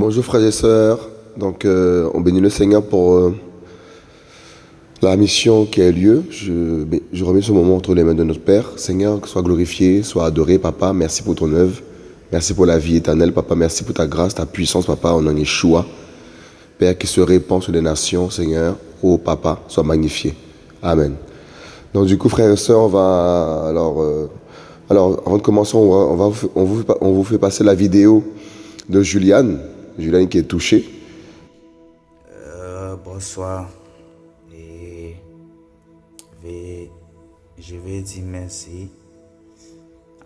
Bonjour frères et sœurs. Donc, euh, on bénit le Seigneur pour euh, la mission qui a lieu. Je, remets ce moment entre les mains de notre Père. Seigneur, sois glorifié, sois adoré, Papa. Merci pour ton œuvre. Merci pour la vie éternelle, Papa. Merci pour ta grâce, ta puissance, Papa. On en est choix. Père, qui se répand sur les nations, Seigneur. Oh, Papa, sois magnifié. Amen. Donc, du coup, frères et sœurs, on va. Alors, euh, alors avant de commencer, on vous fait passer la vidéo de Juliane. Julien qui est touché. Euh, bonsoir. Et je vais dire merci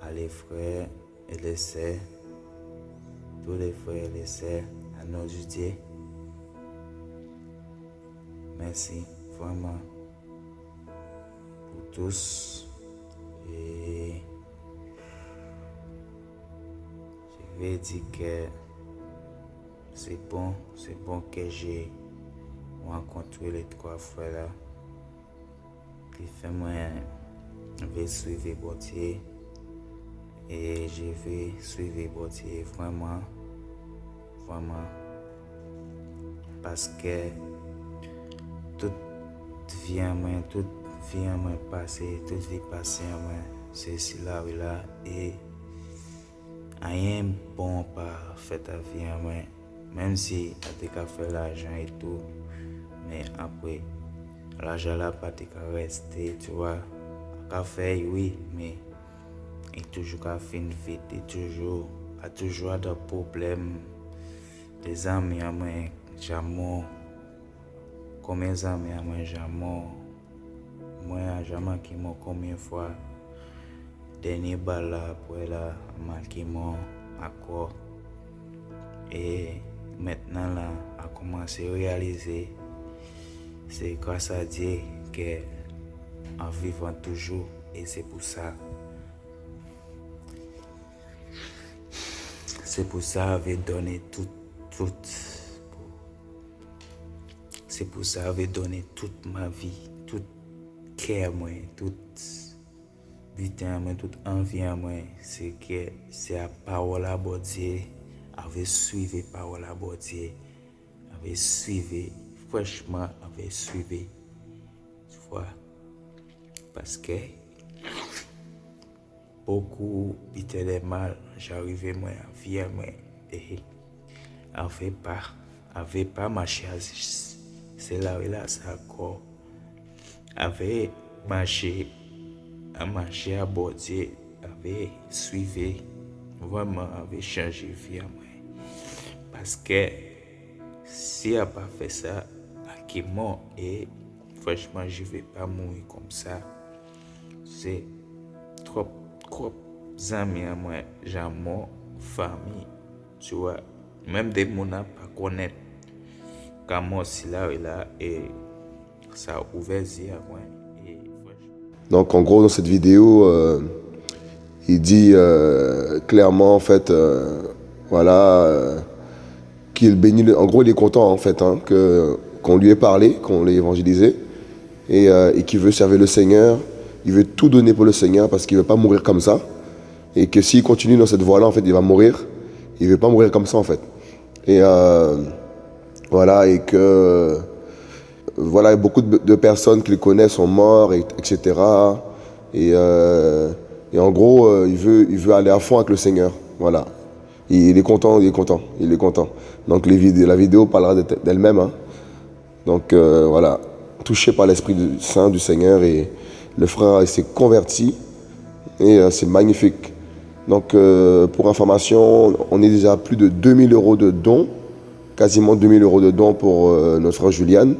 à les frères et les sœurs, tous les frères et les sœurs, à nos Dieu. Merci vraiment pour tous. Et je vais dire que c'est bon, c'est bon que j'ai rencontré les trois frères là. Qui fait moi je vais suivre Botier et je vais suivre Botier vraiment vraiment. Parce que toute vie en moi toute vie en moi passée toute vie passée en moi. C'est là et là. Et rien bon pas fait ta vie en moi Mem si a te ka fe la ajan etou, men apwe, la ajan la pa te ka reste, tu wa, a ka fe, oui, men, e toujou ka fin fit, e toujou, a toujou a da problem, de zami a mwen jamon, kome zami a mwen jamon, mwen a jaman ki mwen kome fwa, denye bala pou e la, a man ki mwen akor, e, maintenant là a commencé à réaliser c'est grâce à Dieu que en vivant toujours et c'est pour ça. C'est pour ça avait donné tout tout. C'est pour ça avait donné toute ma vie tout cœur moi tout butin moi toute envie à moi. C'est que c'est à parole à bon Dieu. Avait suivi parole à Dieu, avait suivi, franchement, avait suivi. Tu vois, parce que beaucoup étaient mal, j'arrivais moi à vivre moi et avait pas, avait pas marché c'est là où là ça encore avait marché à marcher à Dieu, avait suivi vraiment avait changé vie à moi. Parce que si a pas fait ça, à mort? Et franchement, je vais pas mourir comme ça. C'est trop, trop amis à moi, j'ai mon famille, tu vois. Même des gens pas connaître comment c'est là et là et ça a ouvert à moi. Donc en gros dans cette vidéo, euh, il dit euh, clairement en fait, euh, voilà qu'il bénit. En gros, il est content en fait hein, que qu'on lui ait parlé, qu'on l'ait évangélisé, et, euh, et qu'il veut servir le Seigneur. Il veut tout donner pour le Seigneur parce qu'il veut pas mourir comme ça, et que s'il continue dans cette voie-là, en fait, il va mourir. Il veut pas mourir comme ça en fait. Et euh, voilà, et que voilà, beaucoup de, personnes qu'il connaît sont morts, et, etc. Et, euh, et en gros, il veut, il veut aller à fond avec le Seigneur. Voilà. Il est content, il est content, il est content. Donc la vidéo parlera d'elle-même. Hein. Donc euh, voilà, touché par l'Esprit Saint du Seigneur et le frère s'est converti et euh, c'est magnifique. Donc euh, pour information, on est déjà à plus de 2000 euros de dons, quasiment 2000 euros de dons pour notre frère Julian.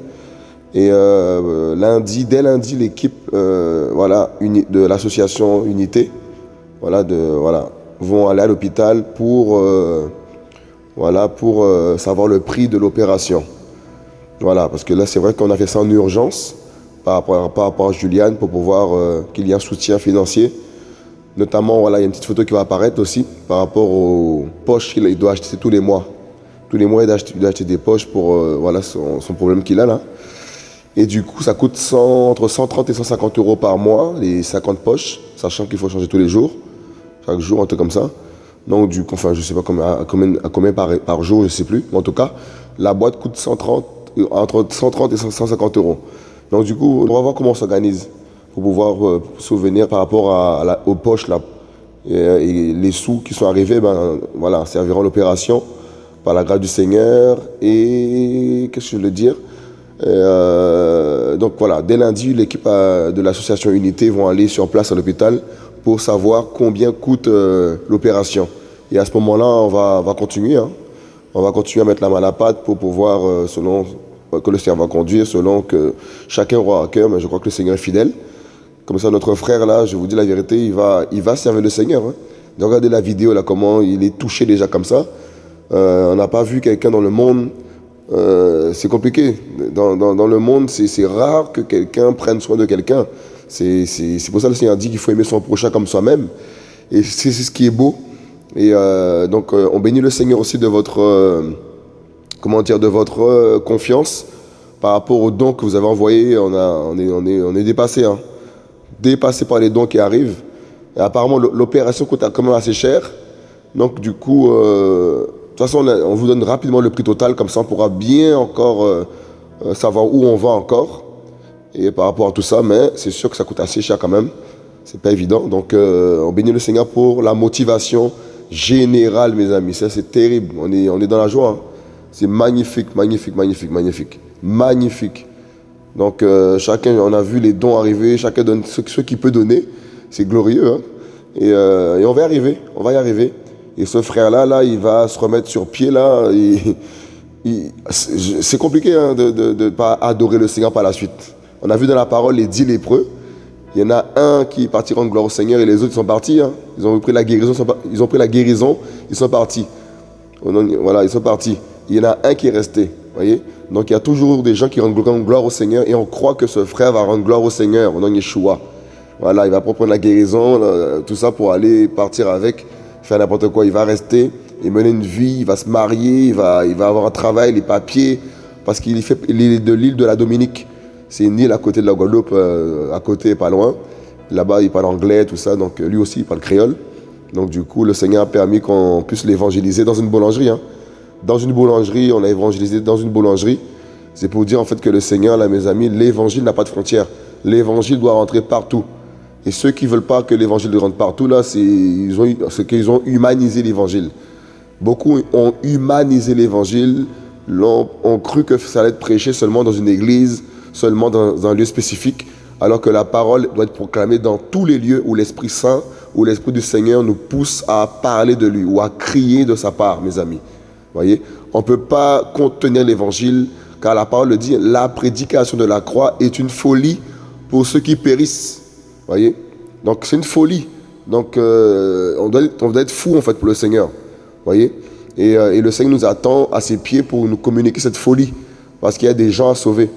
Et lundi, dès lundi, l'équipe de l'association Unité voilà, de, voilà, vont aller à l'hôpital pour voilà, pour euh, savoir le prix de l'opération. Voilà, parce que là, c'est vrai qu'on a fait ça en urgence par rapport, par rapport à Juliane pour pouvoir euh, qu'il y ait un soutien financier. Notamment, voilà, il y a une petite photo qui va apparaître aussi par rapport aux poches qu'il doit acheter tous les mois. Tous les mois, il doit acheter, des poches pour euh, voilà, son, problème qu'il a là. Et du coup, ça coûte entre 130 et 150 euros par mois, les 50 poches, sachant qu'il faut changer tous les jours. Chaque jour, un truc comme ça. Donc, du coup, enfin, je sais pas combien, à combien, par, jour, je sais plus. Mais en tout cas, la boîte coûte 130, euh, entre 130 et 150 euros. Donc, du coup, on va voir comment on s'organise pour pouvoir euh, souvenir par rapport aux poches là. Et, les sous qui sont arrivés, ben, voilà, serviront l'opération par la grâce du Seigneur. Et qu'est-ce que je veux dire? Euh, donc voilà, dès lundi, l'équipe de l'association Unité vont aller sur place à l'hôpital pour savoir combien coûte euh, l'opération. Et à ce moment-là, on va, va continuer. Hein. On va continuer à mettre la main à la pâte pour pouvoir, euh, selon que le Seigneur va conduire, selon que chacun aura à cœur, mais je crois que le Seigneur est fidèle. Comme ça, notre frère là, je vous dis la vérité, il va, il va servir le Seigneur. Hein. Regardez la vidéo là, comment il est touché déjà comme ça. on n'a pas vu quelqu'un dans le monde euh, c'est compliqué. Dans, dans, le monde, c'est rare que quelqu'un prenne soin de quelqu'un. C'est pour ça que le Seigneur dit qu'il faut aimer son prochain comme soi-même. Et c'est ce qui est beau. Et euh, donc, euh, on bénit le Seigneur aussi de votre, comment dire, de votre confiance par rapport aux dons que vous avez envoyés. On, est, dépassé, hein. dépassé par les dons qui arrivent. Apparemment, l'opération coûte quand même assez cher. Donc, du coup, de toute façon, on vous donne rapidement le prix total, comme ça on pourra bien encore euh, euh, savoir où on va encore. Et par rapport à tout ça, mais c'est sûr que ça coûte assez cher quand même. C'est pas évident. Donc euh, on bénit le Seigneur pour la motivation générale, mes amis. Ça, c'est terrible. On est, on est dans la joie. Hein. C'est magnifique, magnifique, magnifique, magnifique. Magnifique. Donc chacun, on a vu les dons arriver, chacun donne ce, qu'il peut donner. C'est glorieux. Hein. Et, et on va y arriver. On va y arriver. Et ce frère-là, là, il va se remettre sur pied, là. c'est compliqué hein, de ne pas adorer le Seigneur par la suite. On a vu dans la parole les dix lépreux. Il y en a un qui est parti rendre gloire au Seigneur et les autres sont partis. Hein. Ils ont pris la guérison, ils ont pris la guérison, sont partis. Voilà, ils sont partis. Il y en a un qui est resté. Voyez Donc il y a toujours des gens qui rendent gloire au Seigneur et on croit que ce frère va rendre gloire au Seigneur au nom de Yeshua. Voilà, il va prendre la guérison, tout ça pour aller partir avec faire n'importe quoi. Il va rester, il mener une vie, il va se marier, il va, il va avoir un travail, les papiers, parce qu'il est de l'île de la Dominique. C'est une île à côté de la Guadeloupe, euh, à côté, pas loin. Là-bas, il parle anglais, tout ça, donc lui aussi, il parle créole. Donc du coup, le Seigneur a permis qu'on puisse l'évangéliser dans une boulangerie. Hein. Dans une boulangerie, on a évangélisé dans une boulangerie. C'est pour dire en fait que le Seigneur, là, mes amis, l'évangile n'a pas de frontières. L'évangile doit rentrer partout. Et ceux qui ne veulent pas que l'évangile rentre partout, là, c'est qu'ils ont, humanisé l'évangile. Beaucoup ont humanisé l'évangile, ont, cru que ça allait être prêché seulement dans une église, seulement dans, un lieu spécifique, alors que la parole doit être proclamée dans tous les lieux où l'Esprit Saint, où l'Esprit du Seigneur nous pousse à parler de lui ou à crier de sa part, mes amis. Voyez, on ne peut pas contenir l'évangile, car la parole le dit, la prédication de la croix est une folie pour ceux qui périssent voyez? Donc c'est une folie. Donc euh, on, doit, être fou en fait pour le Seigneur. voyez? Euh, et, le Seigneur nous attend à ses pieds pour nous communiquer cette folie. Parce qu'il y a des gens à sauver.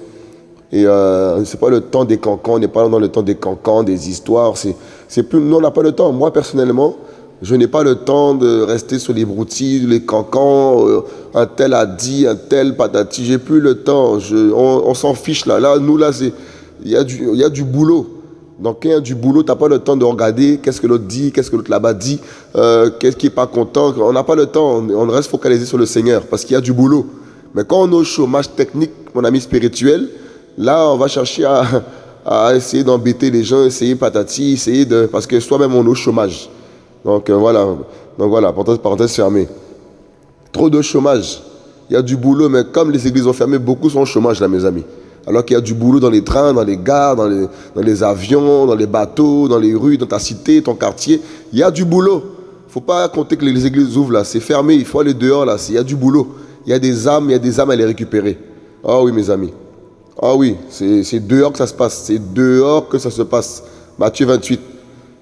Et euh, c'est pas le temps des cancans, on n'est pas dans le temps des cancans, des histoires. C'est plus, nous on n'a pas le temps. Moi personnellement, je n'ai pas le temps de rester sur les broutilles, les cancans. Euh, un tel a dit, un tel patati. J'ai plus le temps. On, on s'en fiche là. Là, nous là, il y a du, y a du boulot. Donc, il y a du boulot, tu n'as pas le temps de regarder qu'est-ce que l'autre dit, qu'est-ce que l'autre là-bas dit, euh, qu'est-ce qui n'est pas content. On n'a pas le temps, on, reste focalisé sur le Seigneur parce qu'il y a du boulot. Mais quand on est au chômage technique, mon ami spirituel, là, on va chercher à, essayer d'embêter les gens, essayer patati, essayer de. Parce que soi-même, on est au chômage. Donc, euh, voilà. Donc, voilà, parenthèse, parenthèse fermée. Trop de chômage. Il y a du boulot, mais comme les églises ont fermé, beaucoup sont au chômage, là, mes amis. Alors qu'il y a du boulot dans les trains, dans les gares, dans les, avions, dans les bateaux, dans les rues, dans ta cité, ton quartier. Il y a du boulot. Il ne faut pas compter que les églises ouvrent là. C'est fermé. Il faut aller dehors là. Il y a du boulot. Il y a des âmes, il y a des âmes à les récupérer. Ah oui, mes amis. Ah oui, c'est dehors que ça se passe. C'est dehors que ça se passe. Matthieu 28.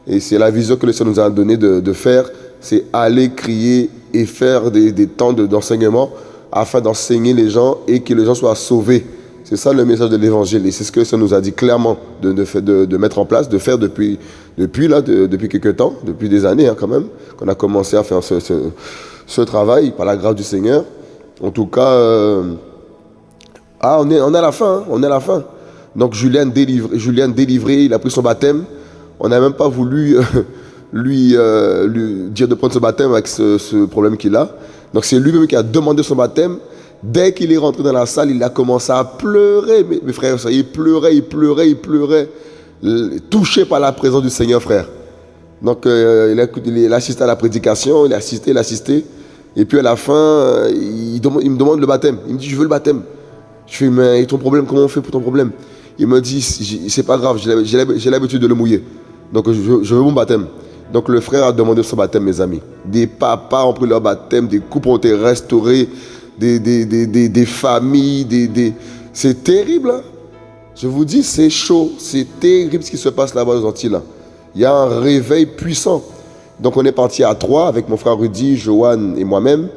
Et c'est la vision que le Seigneur nous a donnée de, faire. C'est aller crier et faire des, des temps d'enseignement afin d'enseigner les gens et que les gens soient sauvés. C'est ça le message de l'évangile. Et c'est ce que ça nous a dit clairement de, de, de, mettre en place, de faire depuis, depuis, là, depuis quelques temps, depuis des années hein, quand même, qu'on a commencé à faire ce, ce, travail par la grâce du Seigneur. En tout cas, euh, ah, on est, à la fin, hein, on est la fin. Donc Julien délivré, il a pris son baptême. On n'a même pas voulu lui, euh, lui dire de prendre ce baptême avec ce, problème qu'il a. Donc c'est lui-même qui a demandé son baptême. Dès qu'il est rentré dans la salle, il a commencé à pleurer, mes, frères il pleurait, il pleurait, il pleurait, touché par la présence du Seigneur, frère. Donc euh, il, a, assisté à la prédication, il a assisté, il a assisté. Et puis à la fin, euh, il, il, me demande le baptême. Il me dit, je veux le baptême. Je fais, mais ton problème, comment on fait pour ton problème? Il me dit, c'est pas grave, j'ai l'habitude de le mouiller. Donc je, veux mon baptême. Donc le frère a demandé son baptême, mes amis. Des papas ont pris leur baptême, des couples ont été restaurés, des, des, familles, des, c'est terrible. Hein. Je vous dis, c'est chaud, c'est terrible ce qui se passe là-bas aux Antilles. Il y a un réveil puissant. Donc on est parti à trois avec mon frère Rudy, Joanne et moi-même.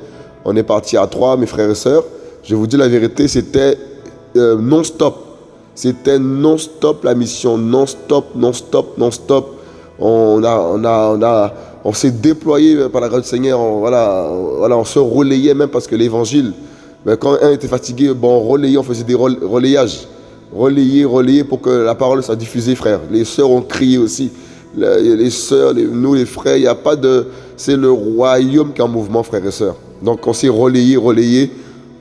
On est parti à trois, mes frères et sœurs. Je vous dis la vérité, c'était euh, non-stop. C'était non-stop la mission, non-stop, non-stop, non-stop. On a, on a, on a, on s'est déployé par la grâce du Seigneur. On, voilà, voilà, on se relayait même parce que l'évangile, ben, quand un était fatigué, bon, on relayait, on faisait des relayages. Relayer, relayer pour que la parole soit diffusée, frère. Les sœurs ont crié aussi. Les, sœurs, nous, les frères, il n'y a pas de. C'est le royaume qui est en mouvement, frères et sœurs. Donc on s'est relayé, relayé,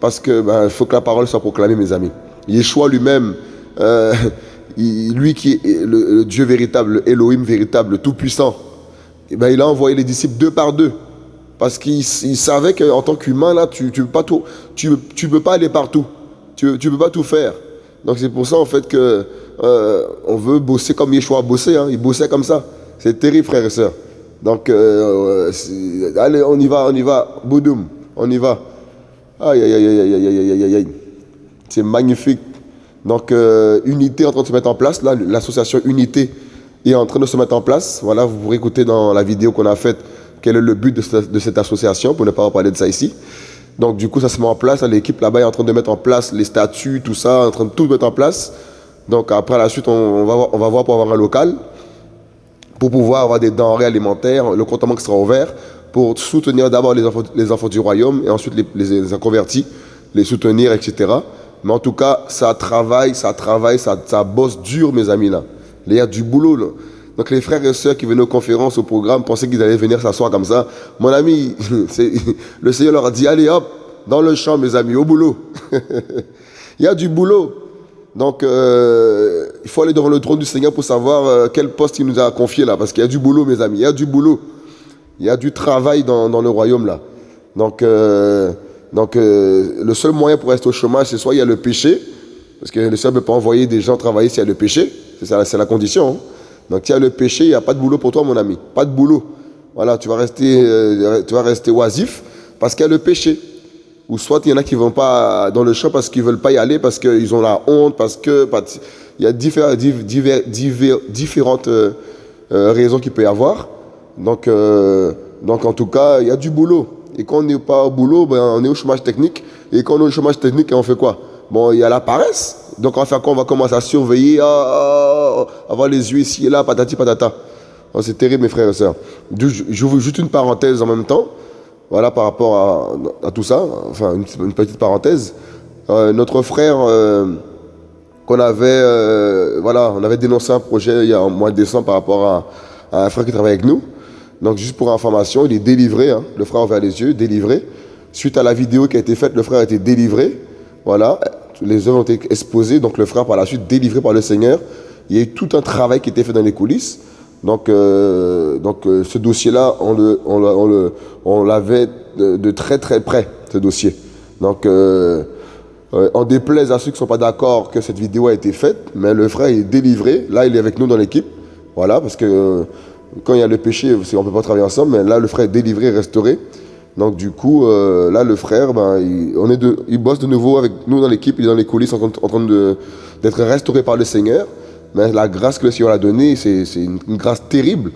parce qu'il ben, faut que la parole soit proclamée, mes amis. Yeshua lui-même, euh, lui qui est le, Dieu véritable, le Elohim véritable, le Tout-Puissant, eh ben, il a envoyé les disciples deux par deux. Parce qu'il savait qu'en tant qu'humain, là, tu ne peux, pas aller partout. Tu ne peux pas tout faire. Donc c'est pour ça, en fait, que euh, on veut bosser comme Yeshua a bossé. Hein. Il bossait comme ça. C'est terrible, frères et sœurs. Donc, euh, allez, on y va, on y va. Boudoum, on y va. Aïe, aïe, aïe, aïe, aïe, aïe, aïe, aïe. C'est magnifique. Donc, euh, Unité est en train de se mettre en place. Là, l'association Unité est en train de se mettre en place. Voilà, vous pourrez écouter dans la vidéo qu'on a faite quel est le but de cette, association, pour ne pas parler de ça ici. Donc, du coup, ça se met en place. L'équipe là-bas est en train de mettre en place les statuts, tout ça, en train de tout mettre en place. Donc, après, la suite, on, va, voir, pour avoir un local, pour pouvoir avoir des denrées alimentaires, le compte qui sera ouvert, pour soutenir d'abord les enfants, les enfants du royaume et ensuite les, les, les les soutenir, etc. Mais en tout cas, ça travaille, ça travaille, ça, ça bosse dur, mes amis, là. Il y a du boulot, là. Donc les frères et sœurs qui venaient aux conférences, au programme, pensaient qu'ils allaient venir s'asseoir comme ça. Mon ami, le Seigneur leur a dit, allez hop, dans le champ, mes amis, au boulot. Il y a du boulot. Donc, euh, il faut aller devant le trône du Seigneur pour savoir euh, quel poste il nous a confié là. Parce qu'il y a du boulot, mes amis. Il y a du boulot. Il y a du travail dans, dans le royaume là. Donc, euh, donc euh, le seul moyen pour rester au chômage, c'est soit il y a le péché, parce que le Seigneur ne peut pas envoyer des gens travailler s'il y a le péché, c'est la condition. Hein. Donc s'il y a le péché, il n'y a pas de boulot pour toi, mon ami, pas de boulot. Voilà, tu vas rester, euh, tu vas rester oisif parce qu'il y a le péché. Ou soit il y en a qui ne vont pas dans le champ parce qu'ils ne veulent pas y aller, parce qu'ils ont la honte, parce que il y a différentes euh, raisons qu'il peut y avoir. Donc, donc en tout cas, il y a du boulot. Et quand on n'est pas au boulot, ben, on est au chômage technique. Et quand on est au chômage technique, on fait quoi? Bon, il y a la paresse. Donc on va faire quoi? On va commencer à surveiller, à, avoir les yeux ici et là, patati patata. Oh, c'est terrible, mes frères et sœurs. J'ouvre juste une parenthèse en même temps. Voilà, par rapport à, tout ça. Enfin, une, petite parenthèse. Euh, notre frère, euh, qu'on avait, euh, voilà, on avait dénoncé un projet il y a un mois de décembre par rapport à, à un frère qui travaille avec nous. Donc, juste pour information, il est délivré. Hein. le frère a ouvert les yeux, délivré. Suite à la vidéo qui a été faite, le frère a été délivré. Voilà. Les œuvres ont été exposées. Donc, le frère, par la suite, délivré par le Seigneur. Il y a eu tout un travail qui a été fait dans les coulisses. Donc, euh, donc euh, ce dossier-là, on l'avait le, on on de, très très près, ce dossier. Donc, euh, on déplaise à ceux qui ne sont pas d'accord que cette vidéo a été faite, mais le frère est délivré. Là, il est avec nous dans l'équipe. Voilà, parce que quand il y a le péché, on ne peut pas travailler ensemble, mais là, le frère est délivré, restauré. Donc, du coup, euh, là, le frère, ben, il, on est de, il bosse de nouveau avec nous dans l'équipe, il est dans les coulisses en, train d'être restauré par le Seigneur. Mais la grâce que le Seigneur a donnée, c'est une, grâce terrible.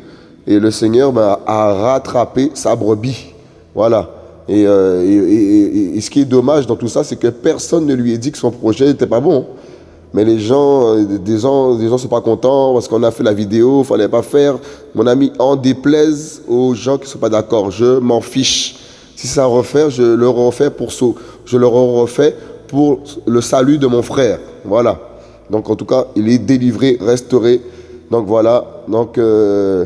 Et le Seigneur ben, a rattrapé sa brebis. Voilà. Euh, et, et, ce qui est dommage dans tout ça, c'est que personne ne lui a dit que son projet n'était pas bon. Mais les gens, euh, des gens, des gens sont pas contents parce qu'on a fait la vidéo, fallait pas faire. Mon ami, en déplaise aux gens qui sont pas d'accord. Je m'en fiche. Si ça refaire, je le refais pour je le refais pour le salut de mon frère. Voilà. Donc en tout cas, il est délivré, restauré. Donc voilà. Donc euh,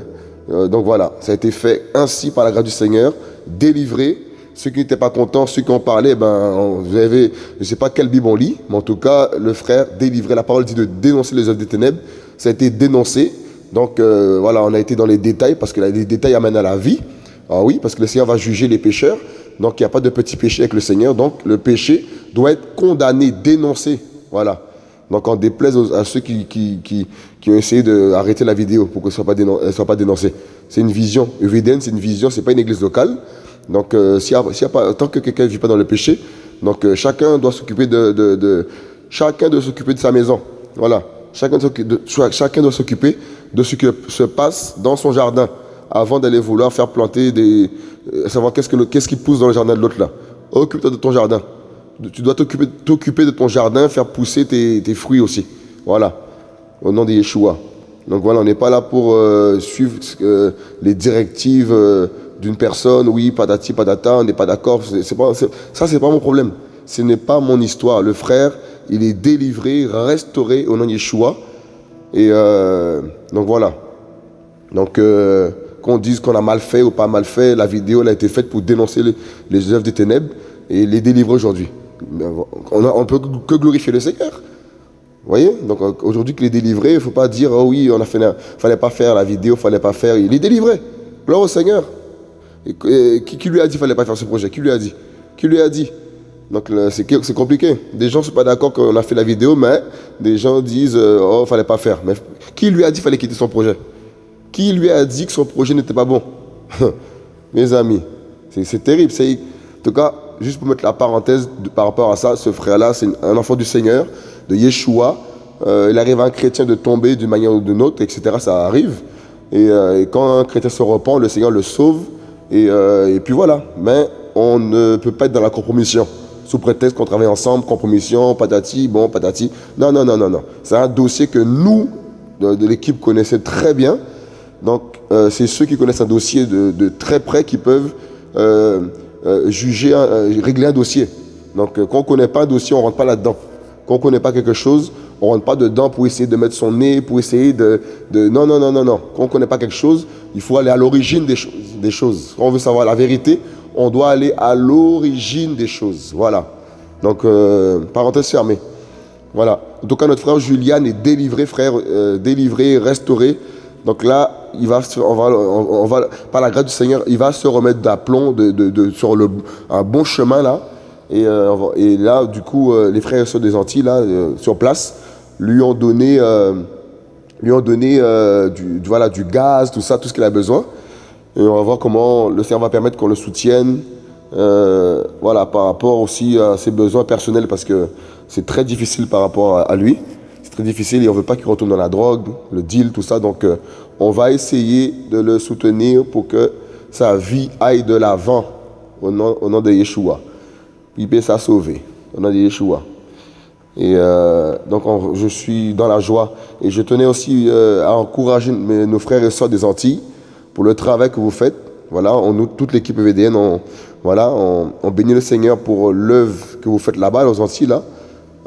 Euh, donc voilà, ça a été fait ainsi par la grâce du Seigneur, délivré. Ceux qui n'étaient pas contents, ceux qui ont parlé, ben, vous avez, je ne sais pas quelle Bible on lit, mais en tout cas, le frère délivré. La parole dit de dénoncer les œuvres des ténèbres. Ça a été dénoncé. Donc euh, voilà, on a été dans les détails parce que les détails amènent à la vie. Ah oui, parce que le Seigneur va juger les pécheurs. Donc il n'y a pas de petit péché avec le Seigneur. Donc le péché doit être condamné, dénoncé. Voilà. Donc on déplaise à ceux qui, qui, qui, qui ont essayé d'arrêter la vidéo pour qu'elle ne soit, pas dénoncée. C'est une vision. Eviden, c'est une vision, c'est pas une église locale. Donc euh, y a, pas, tant que quelqu'un ne vit pas dans le péché, donc euh, chacun doit s'occuper de, de, de, chacun doit s'occuper de sa maison. Voilà. Chacun, de, chacun doit s'occuper de ce qui se passe dans son jardin avant d'aller vouloir faire planter des... Euh, savoir qu'est-ce, que qu'est-ce qui pousse dans le jardin de l'autre là. Occupe-toi de ton jardin. Tu dois t'occuper, de ton jardin, faire pousser tes, tes, fruits aussi. Voilà. Au nom de Yeshua. Donc voilà, on n'est pas là pour euh, suivre euh, les directives d'une personne. Oui, patati, patata, on n'est pas d'accord. C'est, pas, ça, c'est pas mon problème. Ce n'est pas mon histoire. Le frère, il est délivré, restauré au nom de Yeshua. Et donc voilà. Donc qu'on dise qu'on a mal fait ou pas mal fait. La vidéo elle a été faite pour dénoncer les, œuvres des ténèbres et les délivrer aujourd'hui. On ne peut que glorifier le Seigneur. Vous voyez? Donc aujourd'hui qu'il est délivré, il ne faut pas dire, oh oui, on a fait, fallait pas faire la vidéo, il fallait pas faire. Il est délivré. Gloire au Seigneur. Et, qui, lui a dit qu'il fallait pas faire ce projet? Qui lui a dit? Qui lui a dit? Donc c'est compliqué. Des gens ne sont pas d'accord qu'on a fait la vidéo, mais des gens disent, euh, oh, il fallait pas faire. Mais qui lui a dit qu'il fallait quitter son projet? Qui lui a dit que son projet n'était pas bon? Mes amis, c'est terrible. En tout cas, juste pour mettre la parenthèse par rapport à ça, ce frère-là, c'est un enfant du Seigneur, de Yeshua. Euh, il arrive à un chrétien de tomber d'une manière ou d'une autre, etc. Ça arrive. Euh, et, quand un chrétien se repent, le Seigneur le sauve. Et, euh, et, puis voilà. Mais on ne peut pas être dans la compromission. Sous prétexte qu'on travaille ensemble, compromission, patati, bon, patati. Non, non, non, non, non. C'est un dossier que nous, de, de l'équipe, connaissons très bien. Donc, euh, c'est ceux qui connaissent un dossier de, très près qui peuvent euh, juger, régler un dossier. Donc, quand on ne connaît pas un dossier, on ne rentre pas là-dedans. Quand on ne connaît pas quelque chose, on ne rentre pas dedans pour essayer de mettre son nez, pour essayer de... Non, non, non, non, non. Quand on ne connaît pas quelque chose, il faut aller à l'origine des, choses. Quand on veut savoir la vérité, on doit aller à l'origine des choses. Voilà. Donc, parenthèse fermée. Voilà. En tout cas, notre frère Julian est délivré, frère, délivré, restauré. Donc là, il va, on va, par la grâce du Seigneur, il va se remettre d'aplomb sur le, un bon chemin là. Et, euh, là, du coup, euh, les frères et sœurs des Antilles, là, euh, sur place, lui ont donné, lui ont donné du, voilà, du gaz, tout ça, tout ce qu'il a besoin. Et on va voir comment le Seigneur va permettre qu'on le soutienne. voilà, par rapport aussi à ses besoins personnels, parce que c'est très difficile par rapport à, lui. C'est très difficile et on ne veut pas qu'il retourne dans la drogue, le deal, tout ça. Donc, on va essayer de le soutenir pour que sa vie aille de l'avant au nom, de Yeshua. Il peut ça sauver au nom de Yeshua. Et euh, donc je suis dans la joie. Et je tenais aussi euh, à encourager nos frères et sœurs des Antilles pour le travail que vous faites. Voilà, on, toute l'équipe VDN, on, voilà, on, bénit le Seigneur pour l'œuvre que vous faites là-bas, aux Antilles. Là.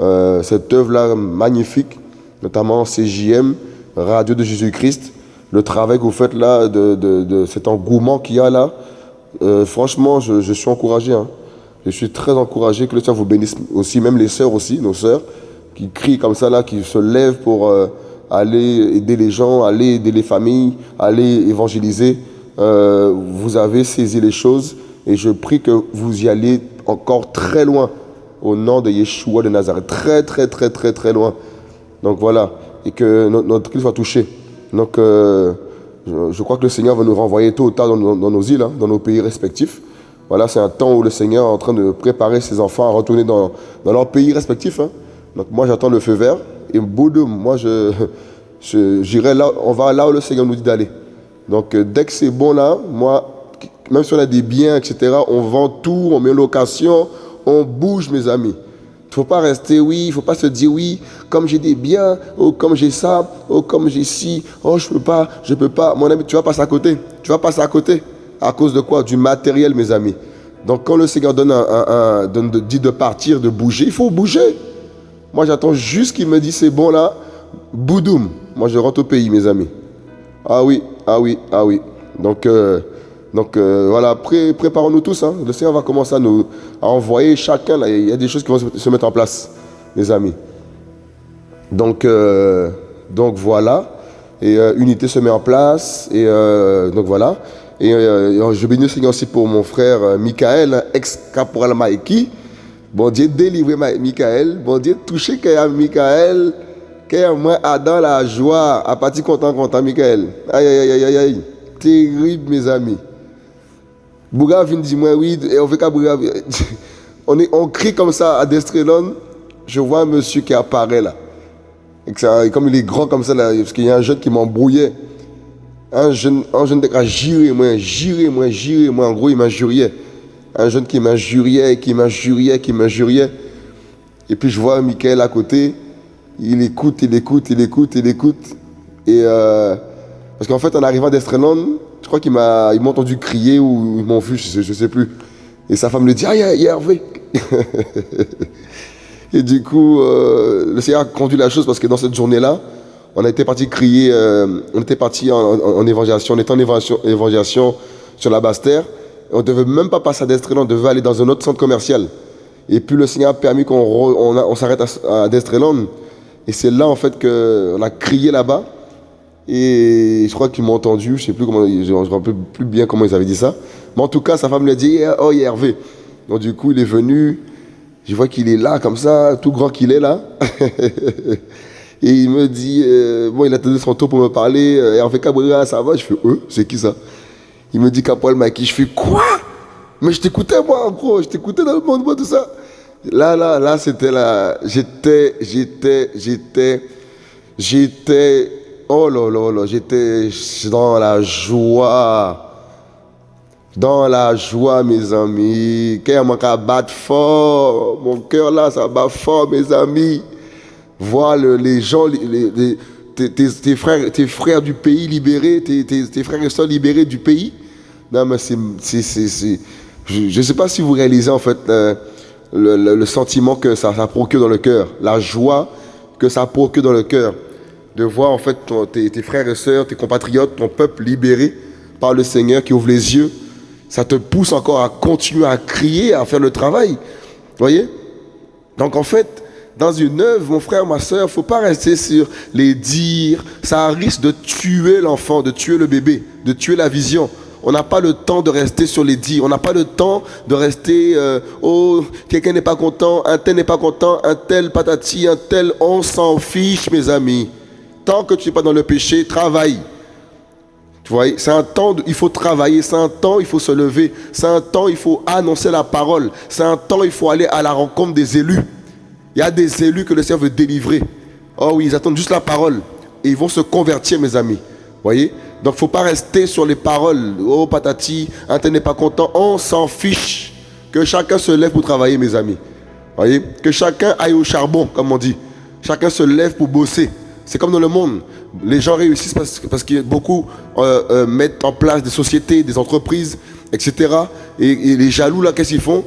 Euh, cette œuvre-là magnifique, notamment CJM, Radio de Jésus-Christ le travail que vous faites là, de, cet engouement qu'il y a là, euh, franchement, je, suis encouragé. Hein. Je suis très encouragé que le Seigneur vous bénisse aussi, même les sœurs aussi, nos sœurs, qui crient comme ça là, qui se lèvent pour euh, aller aider les gens, aller aider les familles, aller évangéliser. Euh, vous avez saisi les choses et je prie que vous y allez encore très loin au nom de Yeshua de Nazareth. Très, très, très, très, très loin. Donc voilà. Et que notre, notre soit touché. Donc, euh, je, crois que le Seigneur va nous renvoyer tôt ou tard dans, nos îles, hein, dans nos pays respectifs. Voilà, c'est un temps où le Seigneur est en train de préparer ses enfants à retourner dans, leur pays respectif. Hein. Donc, moi, j'attends le feu vert. Et bout moi, je, j'irai là, on va là où le Seigneur nous dit d'aller. Donc, euh, dès que c'est bon là, moi, même si on a des biens, etc., on vend tout, on met location, on bouge, mes amis. Il ne faut pas rester, oui, il ne faut pas se dire, oui, comme j'ai des biens, oh, comme j'ai ça, oh, comme j'ai ci, oh, je ne peux pas, je ne peux pas. Mon ami, tu vas passer à côté. Tu vas passer à côté. À cause de quoi? Du matériel, mes amis. Donc, quand le Seigneur donne un, dit de partir, de bouger, il faut bouger. Moi, j'attends juste qu'il me dise, c'est bon là, boudoum. Moi, je rentre au pays, mes amis. Ah oui, Ah oui, ah oui. Donc, euh, donc euh, voilà, préparons-nous tous. Hein. Le Seigneur va commencer à nous envoyer chacun. Il y a des choses qui vont se mettre en place, les amis. Donc, euh, donc voilà. Et unité se met en place. Et donc voilà. Et je bénis le Seigneur aussi pour mon frère Michael, ex-caporal Maïki. Bon Dieu, délivrez Michael. Bon Dieu, touchez Michael. Que moi, dans la joie, à partir content, content, Michael. Aïe, aïe, aïe, aïe, aïe. Terrible, mes amis. Bouga vient dire moi, oui, et on fait qu'à Bouga. On, est, on crie comme ça à Destrelon. Je vois un monsieur qui apparaît là. Et comme il est grand comme ça, parce qu'il y a un jeune qui m'embrouillait. Un jeune, un jeune qui a juré, moi, juré, moi, juré, moi. En gros, il m'injuriait. Un jeune qui m'injuriait, qui m'injuriait, qui m'injuriait. Et puis je vois Michael à côté. Il écoute, il écoute, il écoute, il écoute. Et euh, parce qu'en fait, en arrivant Destrenon, je crois qu'il m'a, il m'a entendu crier ou ils m'ont vu, je sais, sais plus. Et sa femme lui dit, ah, il y a Hervé. et du coup, euh, le Seigneur a conduit la chose parce que dans cette journée-là, on été parti crier, euh, on était parti en, évangélisation, on était en évangélisation, sur la Basse-Terre. On ne devait même pas passer à Destrenon, on devait aller dans un autre centre commercial. Et puis le Seigneur a permis qu'on on, s'arrête à, à et c'est là, en fait, qu'on a crié là-bas. Et je crois qu'ils m'ont entendu. Je ne sais plus comment, je ne rappelle plus bien comment ils avaient dit ça. Mais en tout cas, sa femme lui a dit Oh, il y a Hervé. Donc, du coup, il est venu. Je vois qu'il est là, comme ça, tout grand qu'il est là. et il me dit euh, Bon, il a tenu son tour pour me parler. Euh, Hervé Cabrera, ça va? Je fais Euh, c'est qui ça? Il me dit Capoel Maki. Je fais Quoi? Mais je t'écoutais, moi, en gros. Je t'écoutais dans le monde, moi, tout ça. Là, là, là, c'était là. J'étais, j'étais, j'étais, j'étais, oh là là là, j'étais dans la joie. Dans la joie, mes amis. Cœur mon cœur bat fort. Mon cœur là, ça bat fort, mes amis. Voir les gens, les, tes, frères, tes frères du pays libérés, tes, frères et soeurs libérés du pays. Non, mais c'est. Je ne sais pas si vous réalisez en fait. Euh, le, sentiment que ça, ça, procure dans le cœur, la joie que ça procure dans le cœur, de voir en fait tes, frères et sœurs, tes compatriotes, ton peuple libéré par le Seigneur qui ouvre les yeux, ça te pousse encore à continuer à crier, à faire le travail. voyez? Donc en fait, dans une œuvre, mon frère, ma soeur, il ne faut pas rester sur les dires. Ça risque de tuer l'enfant, de tuer le bébé, de tuer la vision. On n'a pas le temps de rester sur les dits. On n'a pas le temps de rester, euh, oh, quelqu'un n'est pas content, un tel n'est pas content, un tel patati, un tel. On s'en fiche, mes amis. Tant que tu n'es pas dans le péché, travaille. Tu vois, c'est un temps, il faut travailler, c'est un temps, il faut se lever, c'est un temps, il faut annoncer la parole, c'est un temps, il faut aller à la rencontre des élus. Il y a des élus que le Seigneur veut délivrer. Oh oui, ils attendent juste la parole. Et ils vont se convertir, mes amis. Voyez? Donc, il ne faut pas rester sur les paroles. Oh, patati, un tel n'est pas content. On s'en fiche. Que chacun se lève pour travailler, mes amis. Voyez? Que chacun aille au charbon, comme on dit. Chacun se lève pour bosser. C'est comme dans le monde. Les gens réussissent parce, parce que beaucoup euh, euh, mettent en place des sociétés, des entreprises, etc. Et, les jaloux, là, qu'est-ce qu'ils font?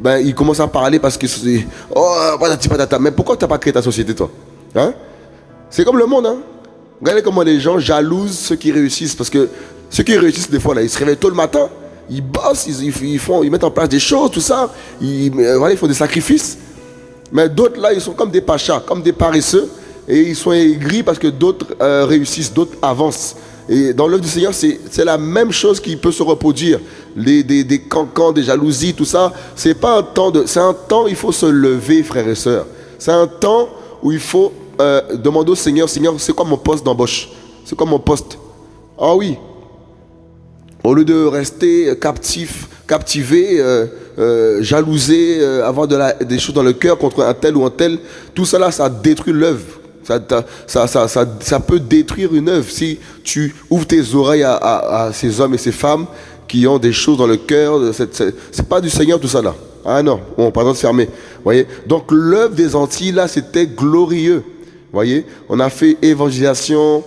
Ben, Ils commencent à parler parce que c'est. Oh, patati patata. Mais pourquoi tu n'as pas créé ta société, toi? Hein? C'est comme le monde, hein Regardez comment les gens jalousent ceux qui réussissent. Parce que ceux qui réussissent, des fois, là, ils se réveillent tôt le matin, ils bossent, ils, font, ils mettent en place des choses, tout ça. Ils, voilà, ils font des sacrifices. Mais d'autres, là, ils sont comme des pachas, comme des paresseux. Et ils sont aigris parce que d'autres euh, réussissent, d'autres avancent. Et dans l'œuvre du Seigneur, c'est la même chose qui peut se reproduire. Les, des, des cancans, des jalousies, tout ça. C'est pas un temps de. C'est un temps, il faut se lever, frères et sœurs. C'est un temps où il faut euh, demande au Seigneur, Seigneur, c'est quoi mon poste d'embauche? C'est quoi mon poste? Ah oui. Au lieu de rester captif, captivé, euh, euh, jalousé, avoir des choses dans le cœur contre un tel ou un tel, tout cela, ça détruit l'œuvre. Ça, peut détruire une œuvre si tu ouvres tes oreilles à, ces hommes et ces femmes qui ont des choses dans le cœur. C'est pas du Seigneur tout ça là. Ah non, bon, pardon de fermer. Voyez Donc l'œuvre des Antilles là, c'était glorieux voyez On a fait évangélisation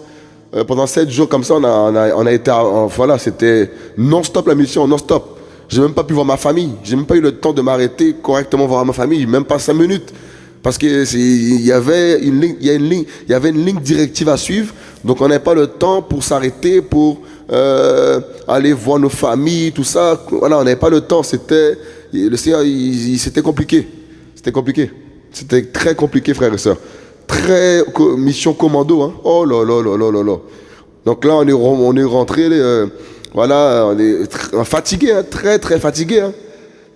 euh, pendant sept jours comme ça. On a, on été, voilà, c'était non-stop la mission, non-stop. J'ai même pas pu voir ma famille. J'ai même pas eu le temps de m'arrêter correctement voir ma famille, même pas cinq minutes. Parce qu'il y avait une ligne, il y a une ligne, il y avait une ligne directive à suivre. Donc on n'avait pas le temps pour s'arrêter, pour euh, aller voir nos familles, tout ça. Voilà, on n'avait pas le temps. C'était le Seigneur, c'était compliqué. C'était compliqué. C'était très compliqué, frères et sœurs. Très mission commando. Hein. Oh là là là là là là. Donc là, on est, on est rentré, euh, voilà, on est fatigué, hein, très très fatigué. Hein.